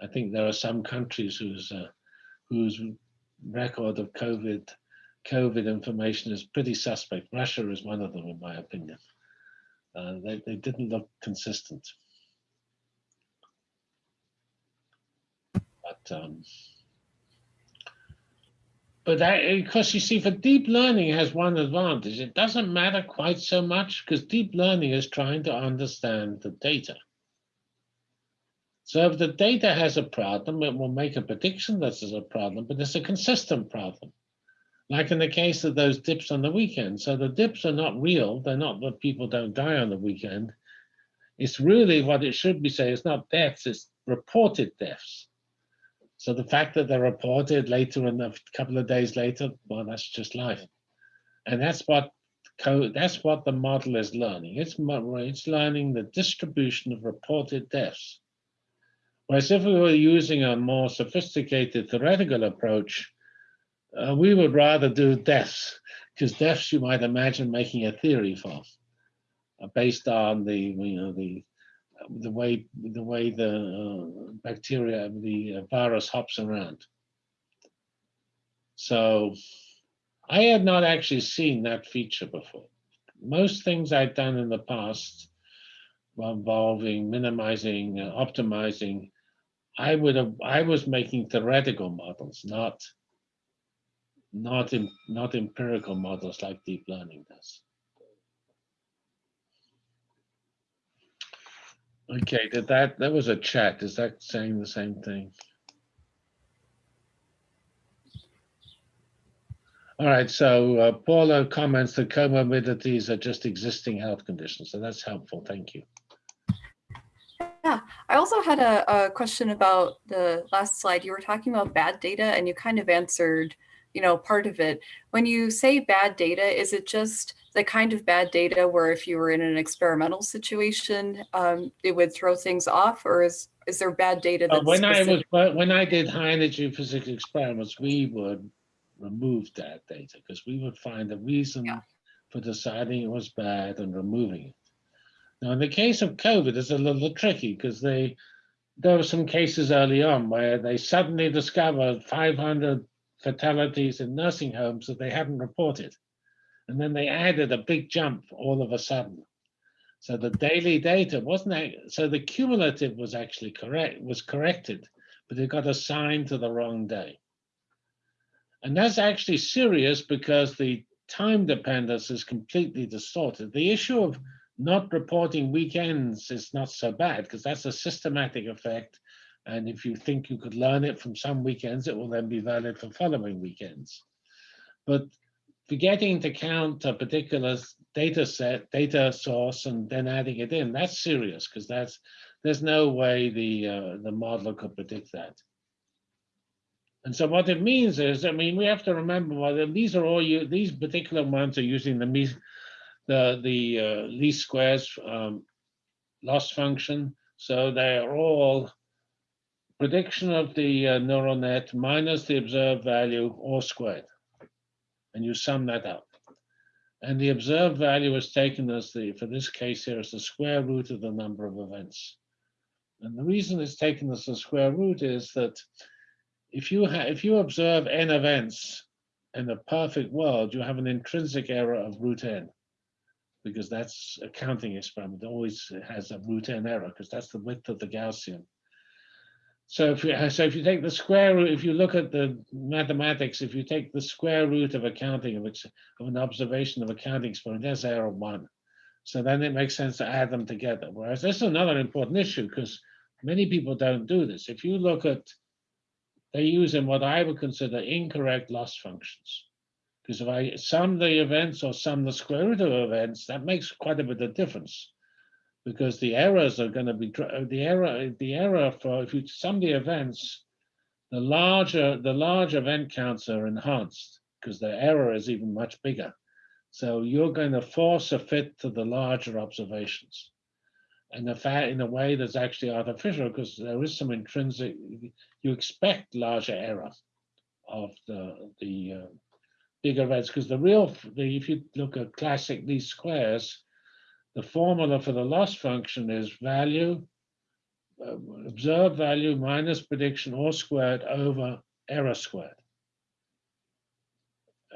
I think there are some countries whose, uh, whose record of COVID COVID information is pretty suspect. Russia is one of them, in my opinion. Uh, they, they didn't look consistent. But um, but because eh, you see, for deep learning has one advantage. It doesn't matter quite so much because deep learning is trying to understand the data. So if the data has a problem, it will make a prediction that there's a problem, but it's a consistent problem. Like in the case of those dips on the weekend. So the dips are not real. They're not that people don't die on the weekend. It's really what it should be saying. It's not deaths, it's reported deaths. So the fact that they're reported later in a couple of days later, well, that's just life. And that's what that's what the model is learning. It's, it's learning the distribution of reported deaths. Whereas if we were using a more sophisticated theoretical approach, uh, we would rather do deaths, because deaths you might imagine making a theory for, uh, based on the you know the the way the way the uh, bacteria the uh, virus hops around. So I had not actually seen that feature before. Most things I've done in the past involving minimizing, uh, optimizing, I would have, I was making theoretical models, not not in, not empirical models like deep learning does. Okay, did that, that was a chat. Is that saying the same thing? All right, so uh, Paula comments that comorbidities are just existing health conditions. So that's helpful. Thank you. Yeah, I also had a, a question about the last slide. You were talking about bad data and you kind of answered, you know, part of it. When you say bad data, is it just the kind of bad data where if you were in an experimental situation, um, it would throw things off or is, is there bad data? Uh, that's When I was, when I did high energy physics experiments, we would remove that data because we would find a reason Yeah. for deciding it was bad and removing it. Now, in the case of COVID, it's a little tricky because they, there were some cases early on where they suddenly discovered 500 fatalities in nursing homes that they hadn't reported. And then they added a big jump all of a sudden. So the daily data wasn't, ac- so the cumulative was actually correct, was corrected, but it got assigned to the wrong day. And that's actually serious because the time dependence is completely distorted. The issue of not reporting weekends is not so bad because that's a systematic effect. And if you think you could learn it from some weekends, it will then be valid for following weekends. But forgetting to count a particular data set, data source, and then adding it in, that's serious because that's there's no way the uh, the modeler could predict that. And so what it means is, I mean, we have to remember well, these are all you these particular ones are using the me- the the uh, least squares um, loss function. So they are all prediction of the uh, neural net minus the observed value all squared. And you sum that up. And the observed value is taken as the, for this case here, as the square root of the number of events. And the reason it's taken as the square root is that if you if you observe n events in a perfect world, you have an intrinsic error of root n because that's a counting experiment. It always has a root n error because that's the width of the Gaussian. So if you so if you take the square root, if you look at the mathematics, if you take the square root of a counting of, of an observation of a counting experiment, there's error one. So then it makes sense to add them together. Whereas this is another important issue because many people don't do this. If you look at, they use in what I would consider incorrect loss functions. Because if I sum the events or sum the square root of events, that makes quite a bit of difference. Because the errors are going to be the error the error for if you sum the events, the larger the large event counts are enhanced because the error is even much bigger. So you're going to force a fit to the larger observations. And the fact in a way that's actually artificial because there is some intrinsic you expect larger error of the the uh, bigger events because the real the if you look at classic least squares the formula for the loss function is value uh, observed value minus prediction all squared over error squared.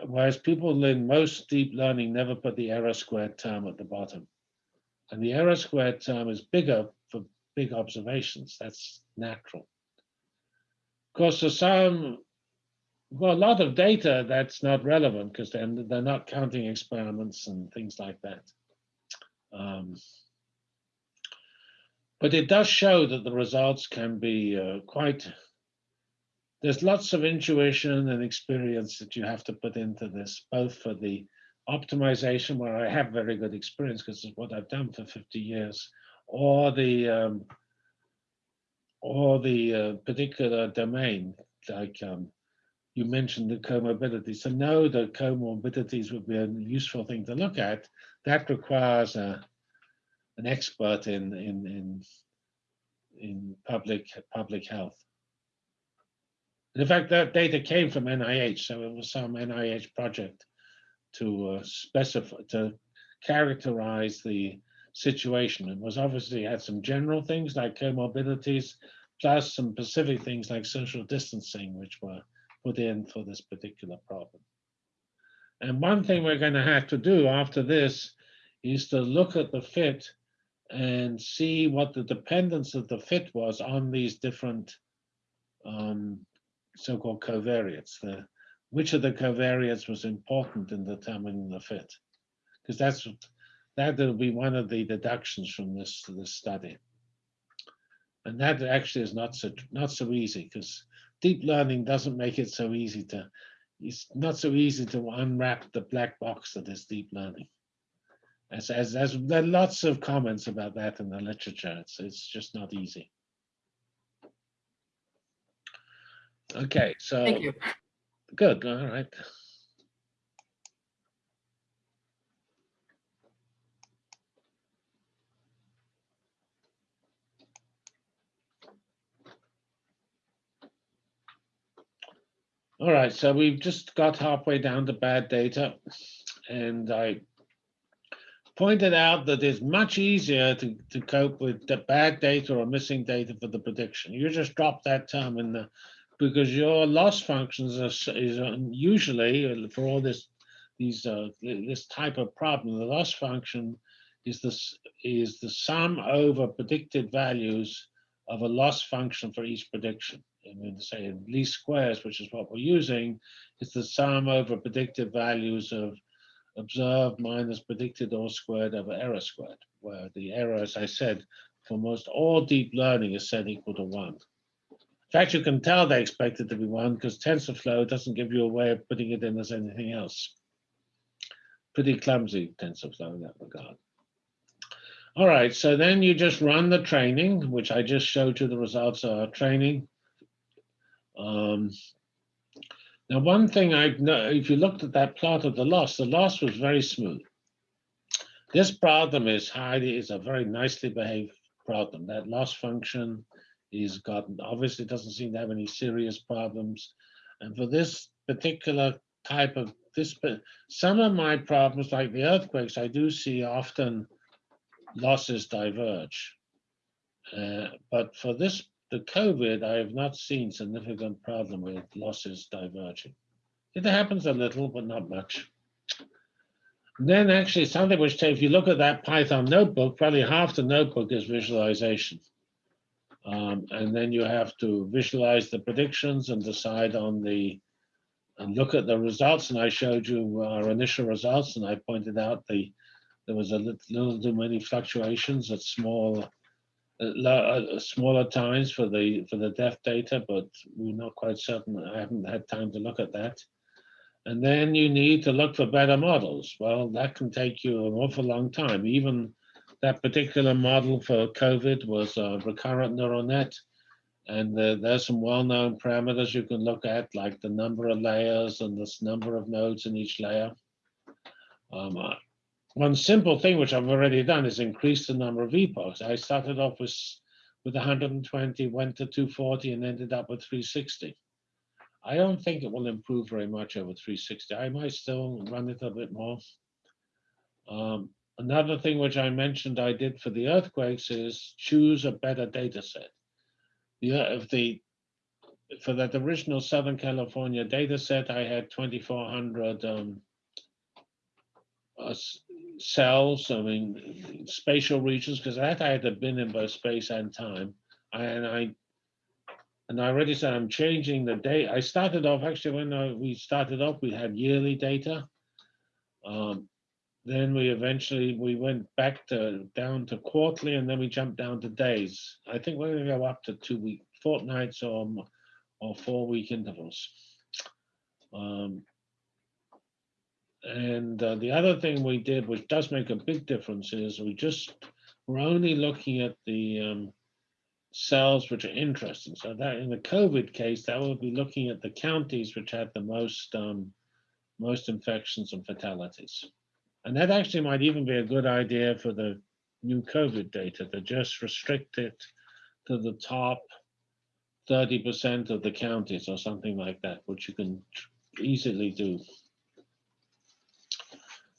Whereas people in most deep learning never put the error squared term at the bottom. And the error squared term is bigger for big observations. That's natural. Of course for some well, a lot of data that's not relevant because they're, they're not counting experiments and things like that. Um, But it does show that the results can be uh, quite, there's lots of intuition and experience that you have to put into this, both for the optimization, where I have very good experience because it's what I've done for 50 years, or the um, or the uh, particular domain, like um, you mentioned the comorbidities. So know that comorbidities would be a useful thing to look at, that requires a, an expert in in in in public public health. And in fact, that data came from NIH, so it was some NIH project to uh, specify to characterize the situation. It was obviously had some general things like comorbidities, plus some specific things like social distancing, which were put in for this particular problem. And one thing we're going to have to do after this is to look at the fit and see what the dependence of the fit was on these different um, so-called covariates. The, which of the covariates was important in determining the fit? Because that's that will be one of the deductions from this this study. And that actually is not so not so easy because deep learning doesn't make it so easy to. It's not so easy to unwrap the black box that is deep learning. As, as, as there are lots of comments about that in the literature. It's, it's just not easy. Okay, so Thank you. good. All right. All right, so we've just got halfway down to bad data, and I pointed out that it's much easier to, to cope with the bad data or missing data for the prediction. You just drop that term in the because your loss functions are, is usually for all this these uh, this type of problem, the loss function is this is the sum over predicted values of a loss function for each prediction. I mean, to say least squares, which is what we're using, is the sum over predicted values of observed minus predicted or squared over error squared, where the error, as I said, for most all deep learning is set equal to one. In fact, you can tell they expect it to be one because TensorFlow doesn't give you a way of putting it in as anything else. Pretty clumsy TensorFlow in that regard. All right, so then you just run the training, which I just showed you the results of our training. Um, now, one thing I've know, if you looked at that plot of the loss, the loss was very smooth. This problem is highly is a very nicely behaved problem. That loss function is gotten obviously doesn't seem to have any serious problems. And for this particular type of this, some of my problems, like the earthquakes, I do see often losses diverge. Uh, but for this the COVID, I have not seen significant problem with losses diverging. It happens a little, but not much. Then actually something which, if you look at that Python notebook, probably half the notebook is visualization. Um, and then you have to visualize the predictions and decide on the, and look at the results. And I showed you our initial results and I pointed out the, there was a little, little too many fluctuations at small uh, smaller times for the for the death data, but we're not quite certain. I haven't had time to look at that. And then you need to look for better models. Well, that can take you an awful long time. Even that particular model for COVID was a recurrent neural net. And uh, there's some well-known parameters you can look at, like the number of layers and this number of nodes in each layer. Um, one simple thing which I've already done is increase the number of epochs. I started off with, with 120, went to 240 and ended up with 360. I don't think it will improve very much over 360. I might still run it a bit more. Um, another thing which I mentioned I did for the earthquakes is choose a better data set. Yeah, if the for that original Southern California data set, I had 2,400 um, uh, cells, I mean, spatial regions, because that I had to been in both space and time. And I and I already said I'm changing the date. I started off, actually, when I, we started off, we had yearly data. Um, then we eventually, we went back to, down to quarterly and then we jumped down to days. I think we're gonna go up to two week, fortnights or, or four week intervals. Um, And uh, the other thing we did, which does make a big difference, is we just, we're only looking at the um, cells which are interesting. So that in the COVID case, that would be looking at the counties which had the most, um, most infections and fatalities. And that actually might even be a good idea for the new COVID data to just restrict it to the top 30% of the counties or something like that, which you can easily do.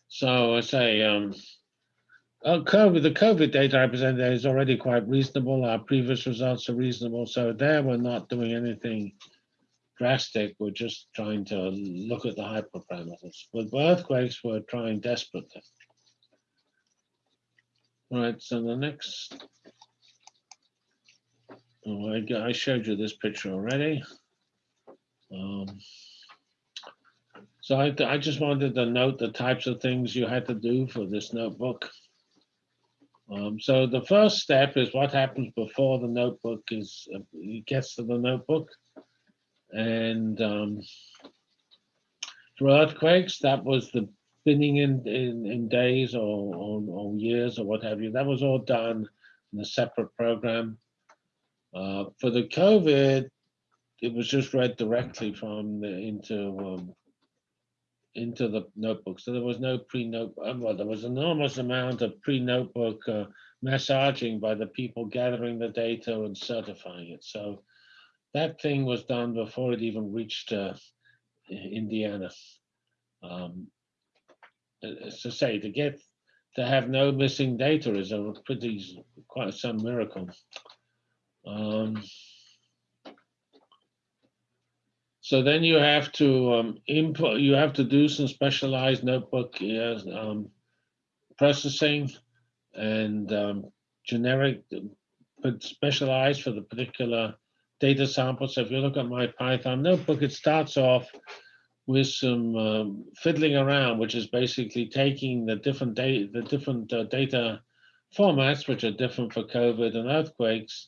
So I say, um, uh, COVID, the COVID data I presented is already quite reasonable. Our previous results are reasonable. So there we're not doing anything drastic. We're just trying to look at the hyperparameters. With earthquakes, we're trying desperately. All right, so the next. Oh, I, I showed you this picture already. Um, so I, I just wanted to note the types of things you had to do for this notebook. Um, so the first step is what happens before the notebook is uh, gets to the notebook. And um, for earthquakes, that was the binning in, in, in days or, or, or years or what have you. That was all done in a separate program. Uh, for the COVID, it was just read directly from the, into um, into the notebook. So there was no pre-note. uh, Well, there was enormous amount of pre-notebook uh, massaging by the people gathering the data and certifying it. So that thing was done before it even reached uh, Indiana. Um, as to say, to get to have no missing data is a pretty quite some miracle. Um, so then you have to um, input. You have to do some specialized notebook yes, um, processing and um, generic, but specialized for the particular data sample. So if you look at my Python notebook, it starts off with some um, fiddling around, which is basically taking the different data, the different uh, data formats, which are different for COVID and earthquakes,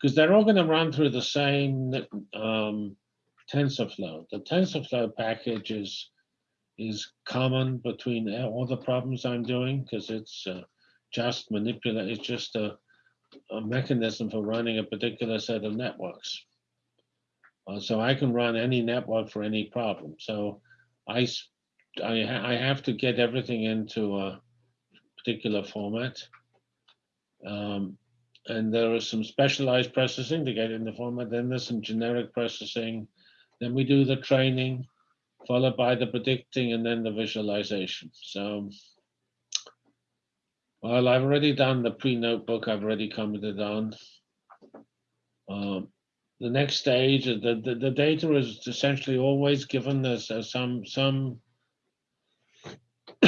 because they're all going to run through the same um, TensorFlow. The TensorFlow package is is common between all the problems I'm doing because it's uh, just manipulate. It's just a, a mechanism for running a particular set of networks. Uh, so I can run any network for any problem. So I, I, ha- I have to get everything into a particular format. Um, and there is some specialized processing to get in the format. Then there's some generic processing. Then we do the training, followed by the predicting and then the visualization. So well, I've already done the pre-notebook. I've already commented on. Um, the next stage, the, the, the data is essentially always given as, as some some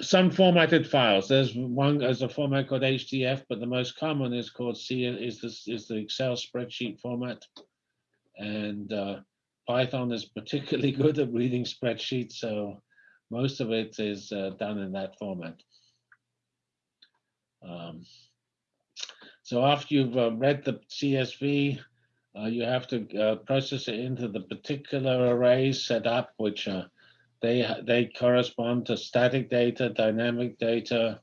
some formatted files. There's one as a format called HDF, but the most common is called C is this is the Excel spreadsheet format. And uh, Python is particularly good at reading spreadsheets, so most of it is uh, done in that format. Um, so after you've uh, read the CSV, uh, you have to uh, process it into the particular arrays set up, which they they correspond to static data, dynamic data,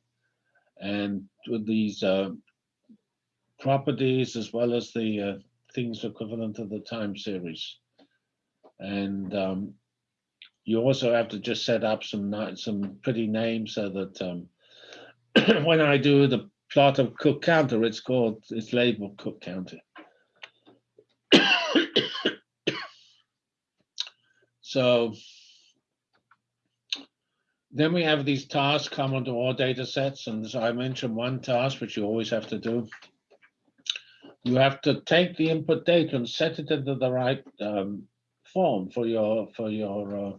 and with these uh, properties as well as the uh, things equivalent to the time series. And um, you also have to just set up some some pretty names so that um, when I do the plot of Cook County, it's called it's labeled Cook County. so then we have these tasks common to all data sets, and I mentioned one task which you always have to do. You have to take the input data and set it into the right um, form for your for your uh,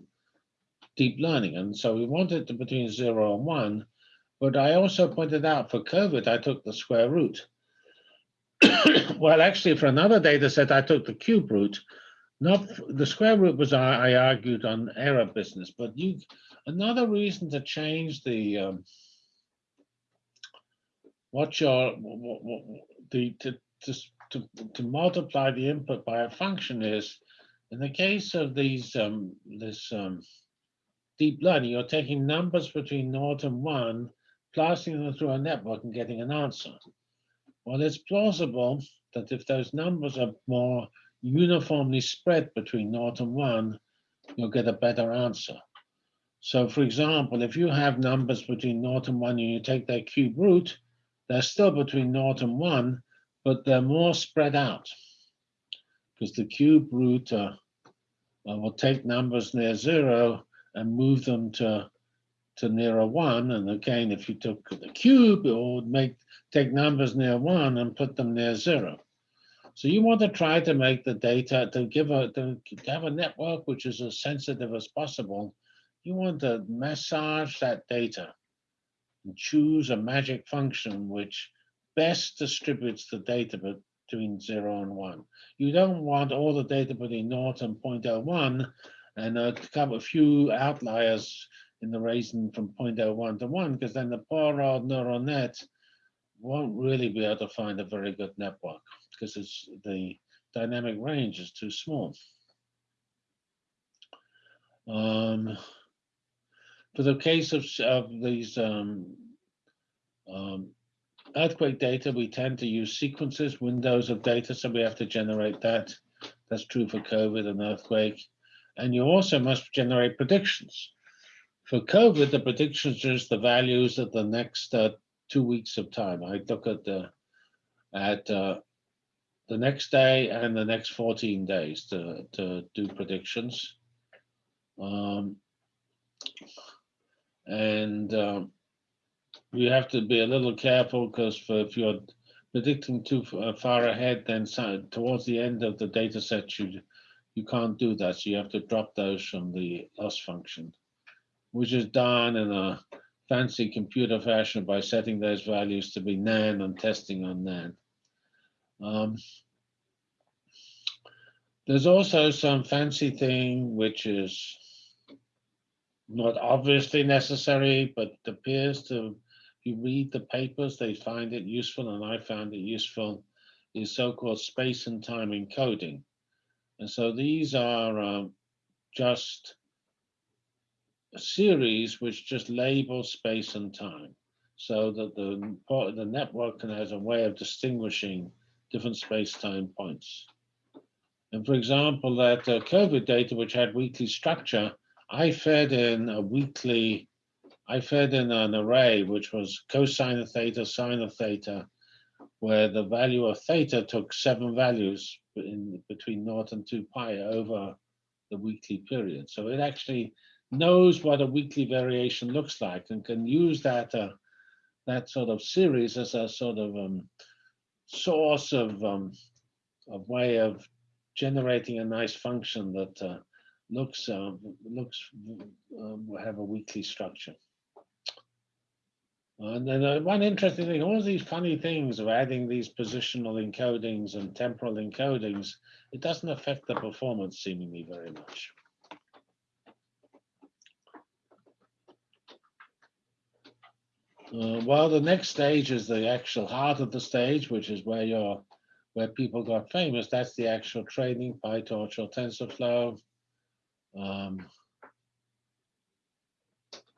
deep learning, and so we want it to between zero and one. But I also pointed out for COVID, I took the square root. well, actually, for another data set, I took the cube root, not the square root was I, I argued on error business, but you another reason to change the um, what your what, what, the to, to to to multiply the input by a function is in the case of these um, this um, deep learning, you're taking numbers between naught and one, passing them through a network and getting an answer. Well, it's plausible that if those numbers are more uniformly spread between naught and one, you'll get a better answer. So for example, if you have numbers between naught and one and you take their cube root, they're still between naught and one, but they're more spread out because the cube root uh, uh, will take numbers near zero and move them to to near a one. And again, if you took the cube, it would make take numbers near one and put them near zero. So you want to try to make the data to give a to have a network which is as sensitive as possible. You want to massage that data and choose a magic function which best distributes the data between zero and one. You don't want all the data between 0 and 0.01 and a couple, a few outliers in the reason from 0.01 to 1, because then the poor old neural net won't really be able to find a very good network because it's the dynamic range is too small. Um, for the case of, of these um, um, earthquake data, we tend to use sequences, windows of data, so we have to generate that. That's true for COVID and earthquake. And you also must generate predictions. For COVID, the predictions is the values of the next uh, two weeks of time. I look at the at uh, the next day and the next 14 days to, to do predictions. Um, and um, you have to be a little careful because if you're predicting too far ahead, then towards the end of the data set, you, you can't do that. So you have to drop those from the loss function, which is done in a fancy computer fashion by setting those values to be NaN and testing on NaN. Um, there's also some fancy thing which is not obviously necessary, but appears to, you read the papers, they find it useful, and I found it useful, is so-called space and time encoding. And so these are uh, just a series which just label space and time so that the, the network can has a way of distinguishing different space-time points. And for example, that uh, COVID data, which had weekly structure, I fed in a weekly, I fed in an array, which was cosine of theta, sine of theta, where the value of theta took seven values in between naught and two pi over the weekly period. So it actually knows what a weekly variation looks like and can use that uh, that sort of series as a sort of um, source of um, of way of generating a nice function that uh, looks uh, looks um, have a weekly structure. And then uh, one interesting thing, all these funny things of adding these positional encodings and temporal encodings, it doesn't affect the performance seemingly very much. Uh, well, the next stage is the actual heart of the stage, which is where you're, where people got famous. That's the actual training, PyTorch or TensorFlow. Um,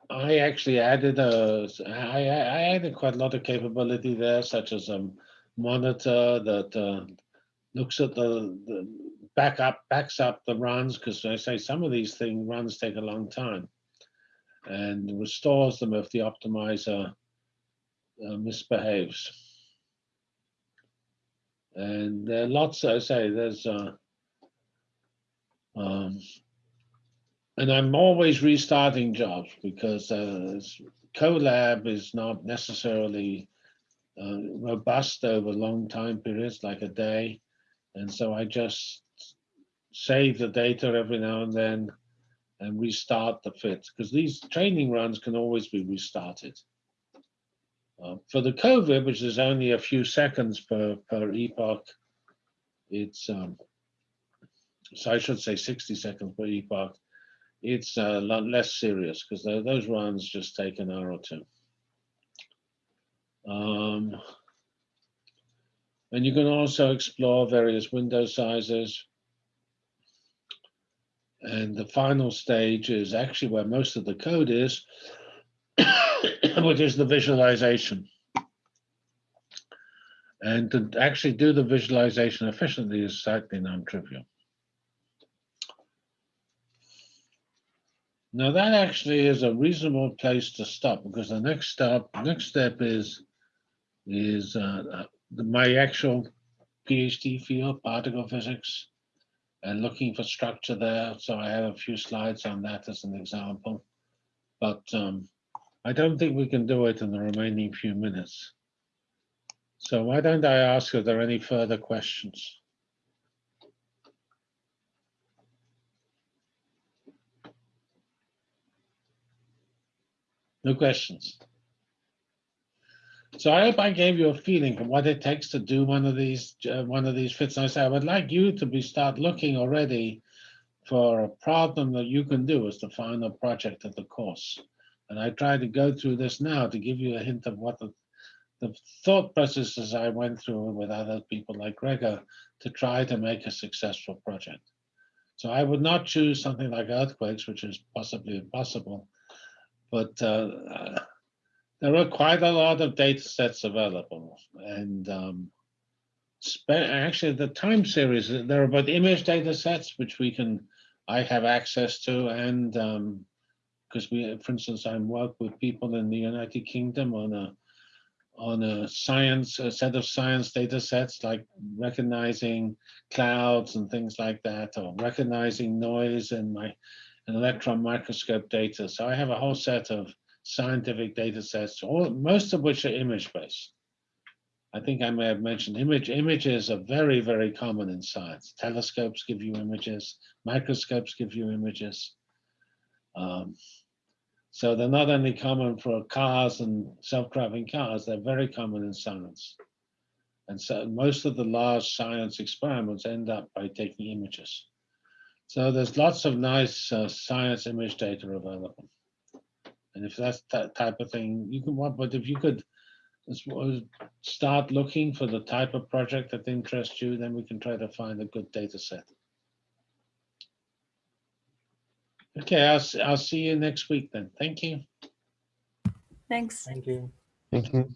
I actually added a, I, I added quite a lot of capability there, such as a monitor that uh, looks at the, the backup, backs up the runs, because I say some of these things runs take a long time, and restores them if the optimizer uh, misbehaves. And there are lots, I say, there's, uh, um, and I'm always restarting jobs because uh, Colab is not necessarily uh, robust over long time periods, like a day. And so I just save the data every now and then and restart the fit because these training runs can always be restarted. Uh, for the COVID, which is only a few seconds per, per epoch, it's um, So I should say 60 seconds per epoch. It's a lot less serious because those runs just take an hour or two. Um, and you can also explore various window sizes. And the final stage is actually where most of the code is, which is the visualization. And to actually do the visualization efficiently is slightly non-trivial. Now that actually is a reasonable place to stop because the next step, next step is is uh, uh, my actual PhD field, particle physics, and looking for structure there. So I have a few slides on that as an example, but um, I don't think we can do it in the remaining few minutes. So why don't I ask if there are any further questions? No questions. So I hope I gave you a feeling of what it takes to do one of these uh, one of these fits. And I say I would like you to be start looking already for a problem that you can do as the final project of the course. And I try to go through this now to give you a hint of what the, the thought processes I went through with other people like Gregor to try to make a successful project. So I would not choose something like earthquakes, which is possibly impossible, but uh, uh, there are quite a lot of data sets available. And um, actually the time series, there are both image data sets, which we can, I have access to, and because um, we, for instance, I'm work with people in the United Kingdom on a on a science, a set of science data sets, like recognizing clouds and things like that, or recognizing noise in my an electron microscope data. So I have a whole set of scientific data sets, all, most of which are image-based. I think I may have mentioned image. Images are very, very common in science. Telescopes give you images, microscopes give you images. Um, so they're not only common for cars and self-driving cars, they're very common in science. And so most of the large science experiments end up by taking images. So there's lots of nice uh, science image data available. And if that's that type of thing, you can want, but if you could start looking for the type of project that interests you, then we can try to find a good data set. Okay, I'll, I'll see you next week then. Thank you. Thanks. Thank you. Thank you.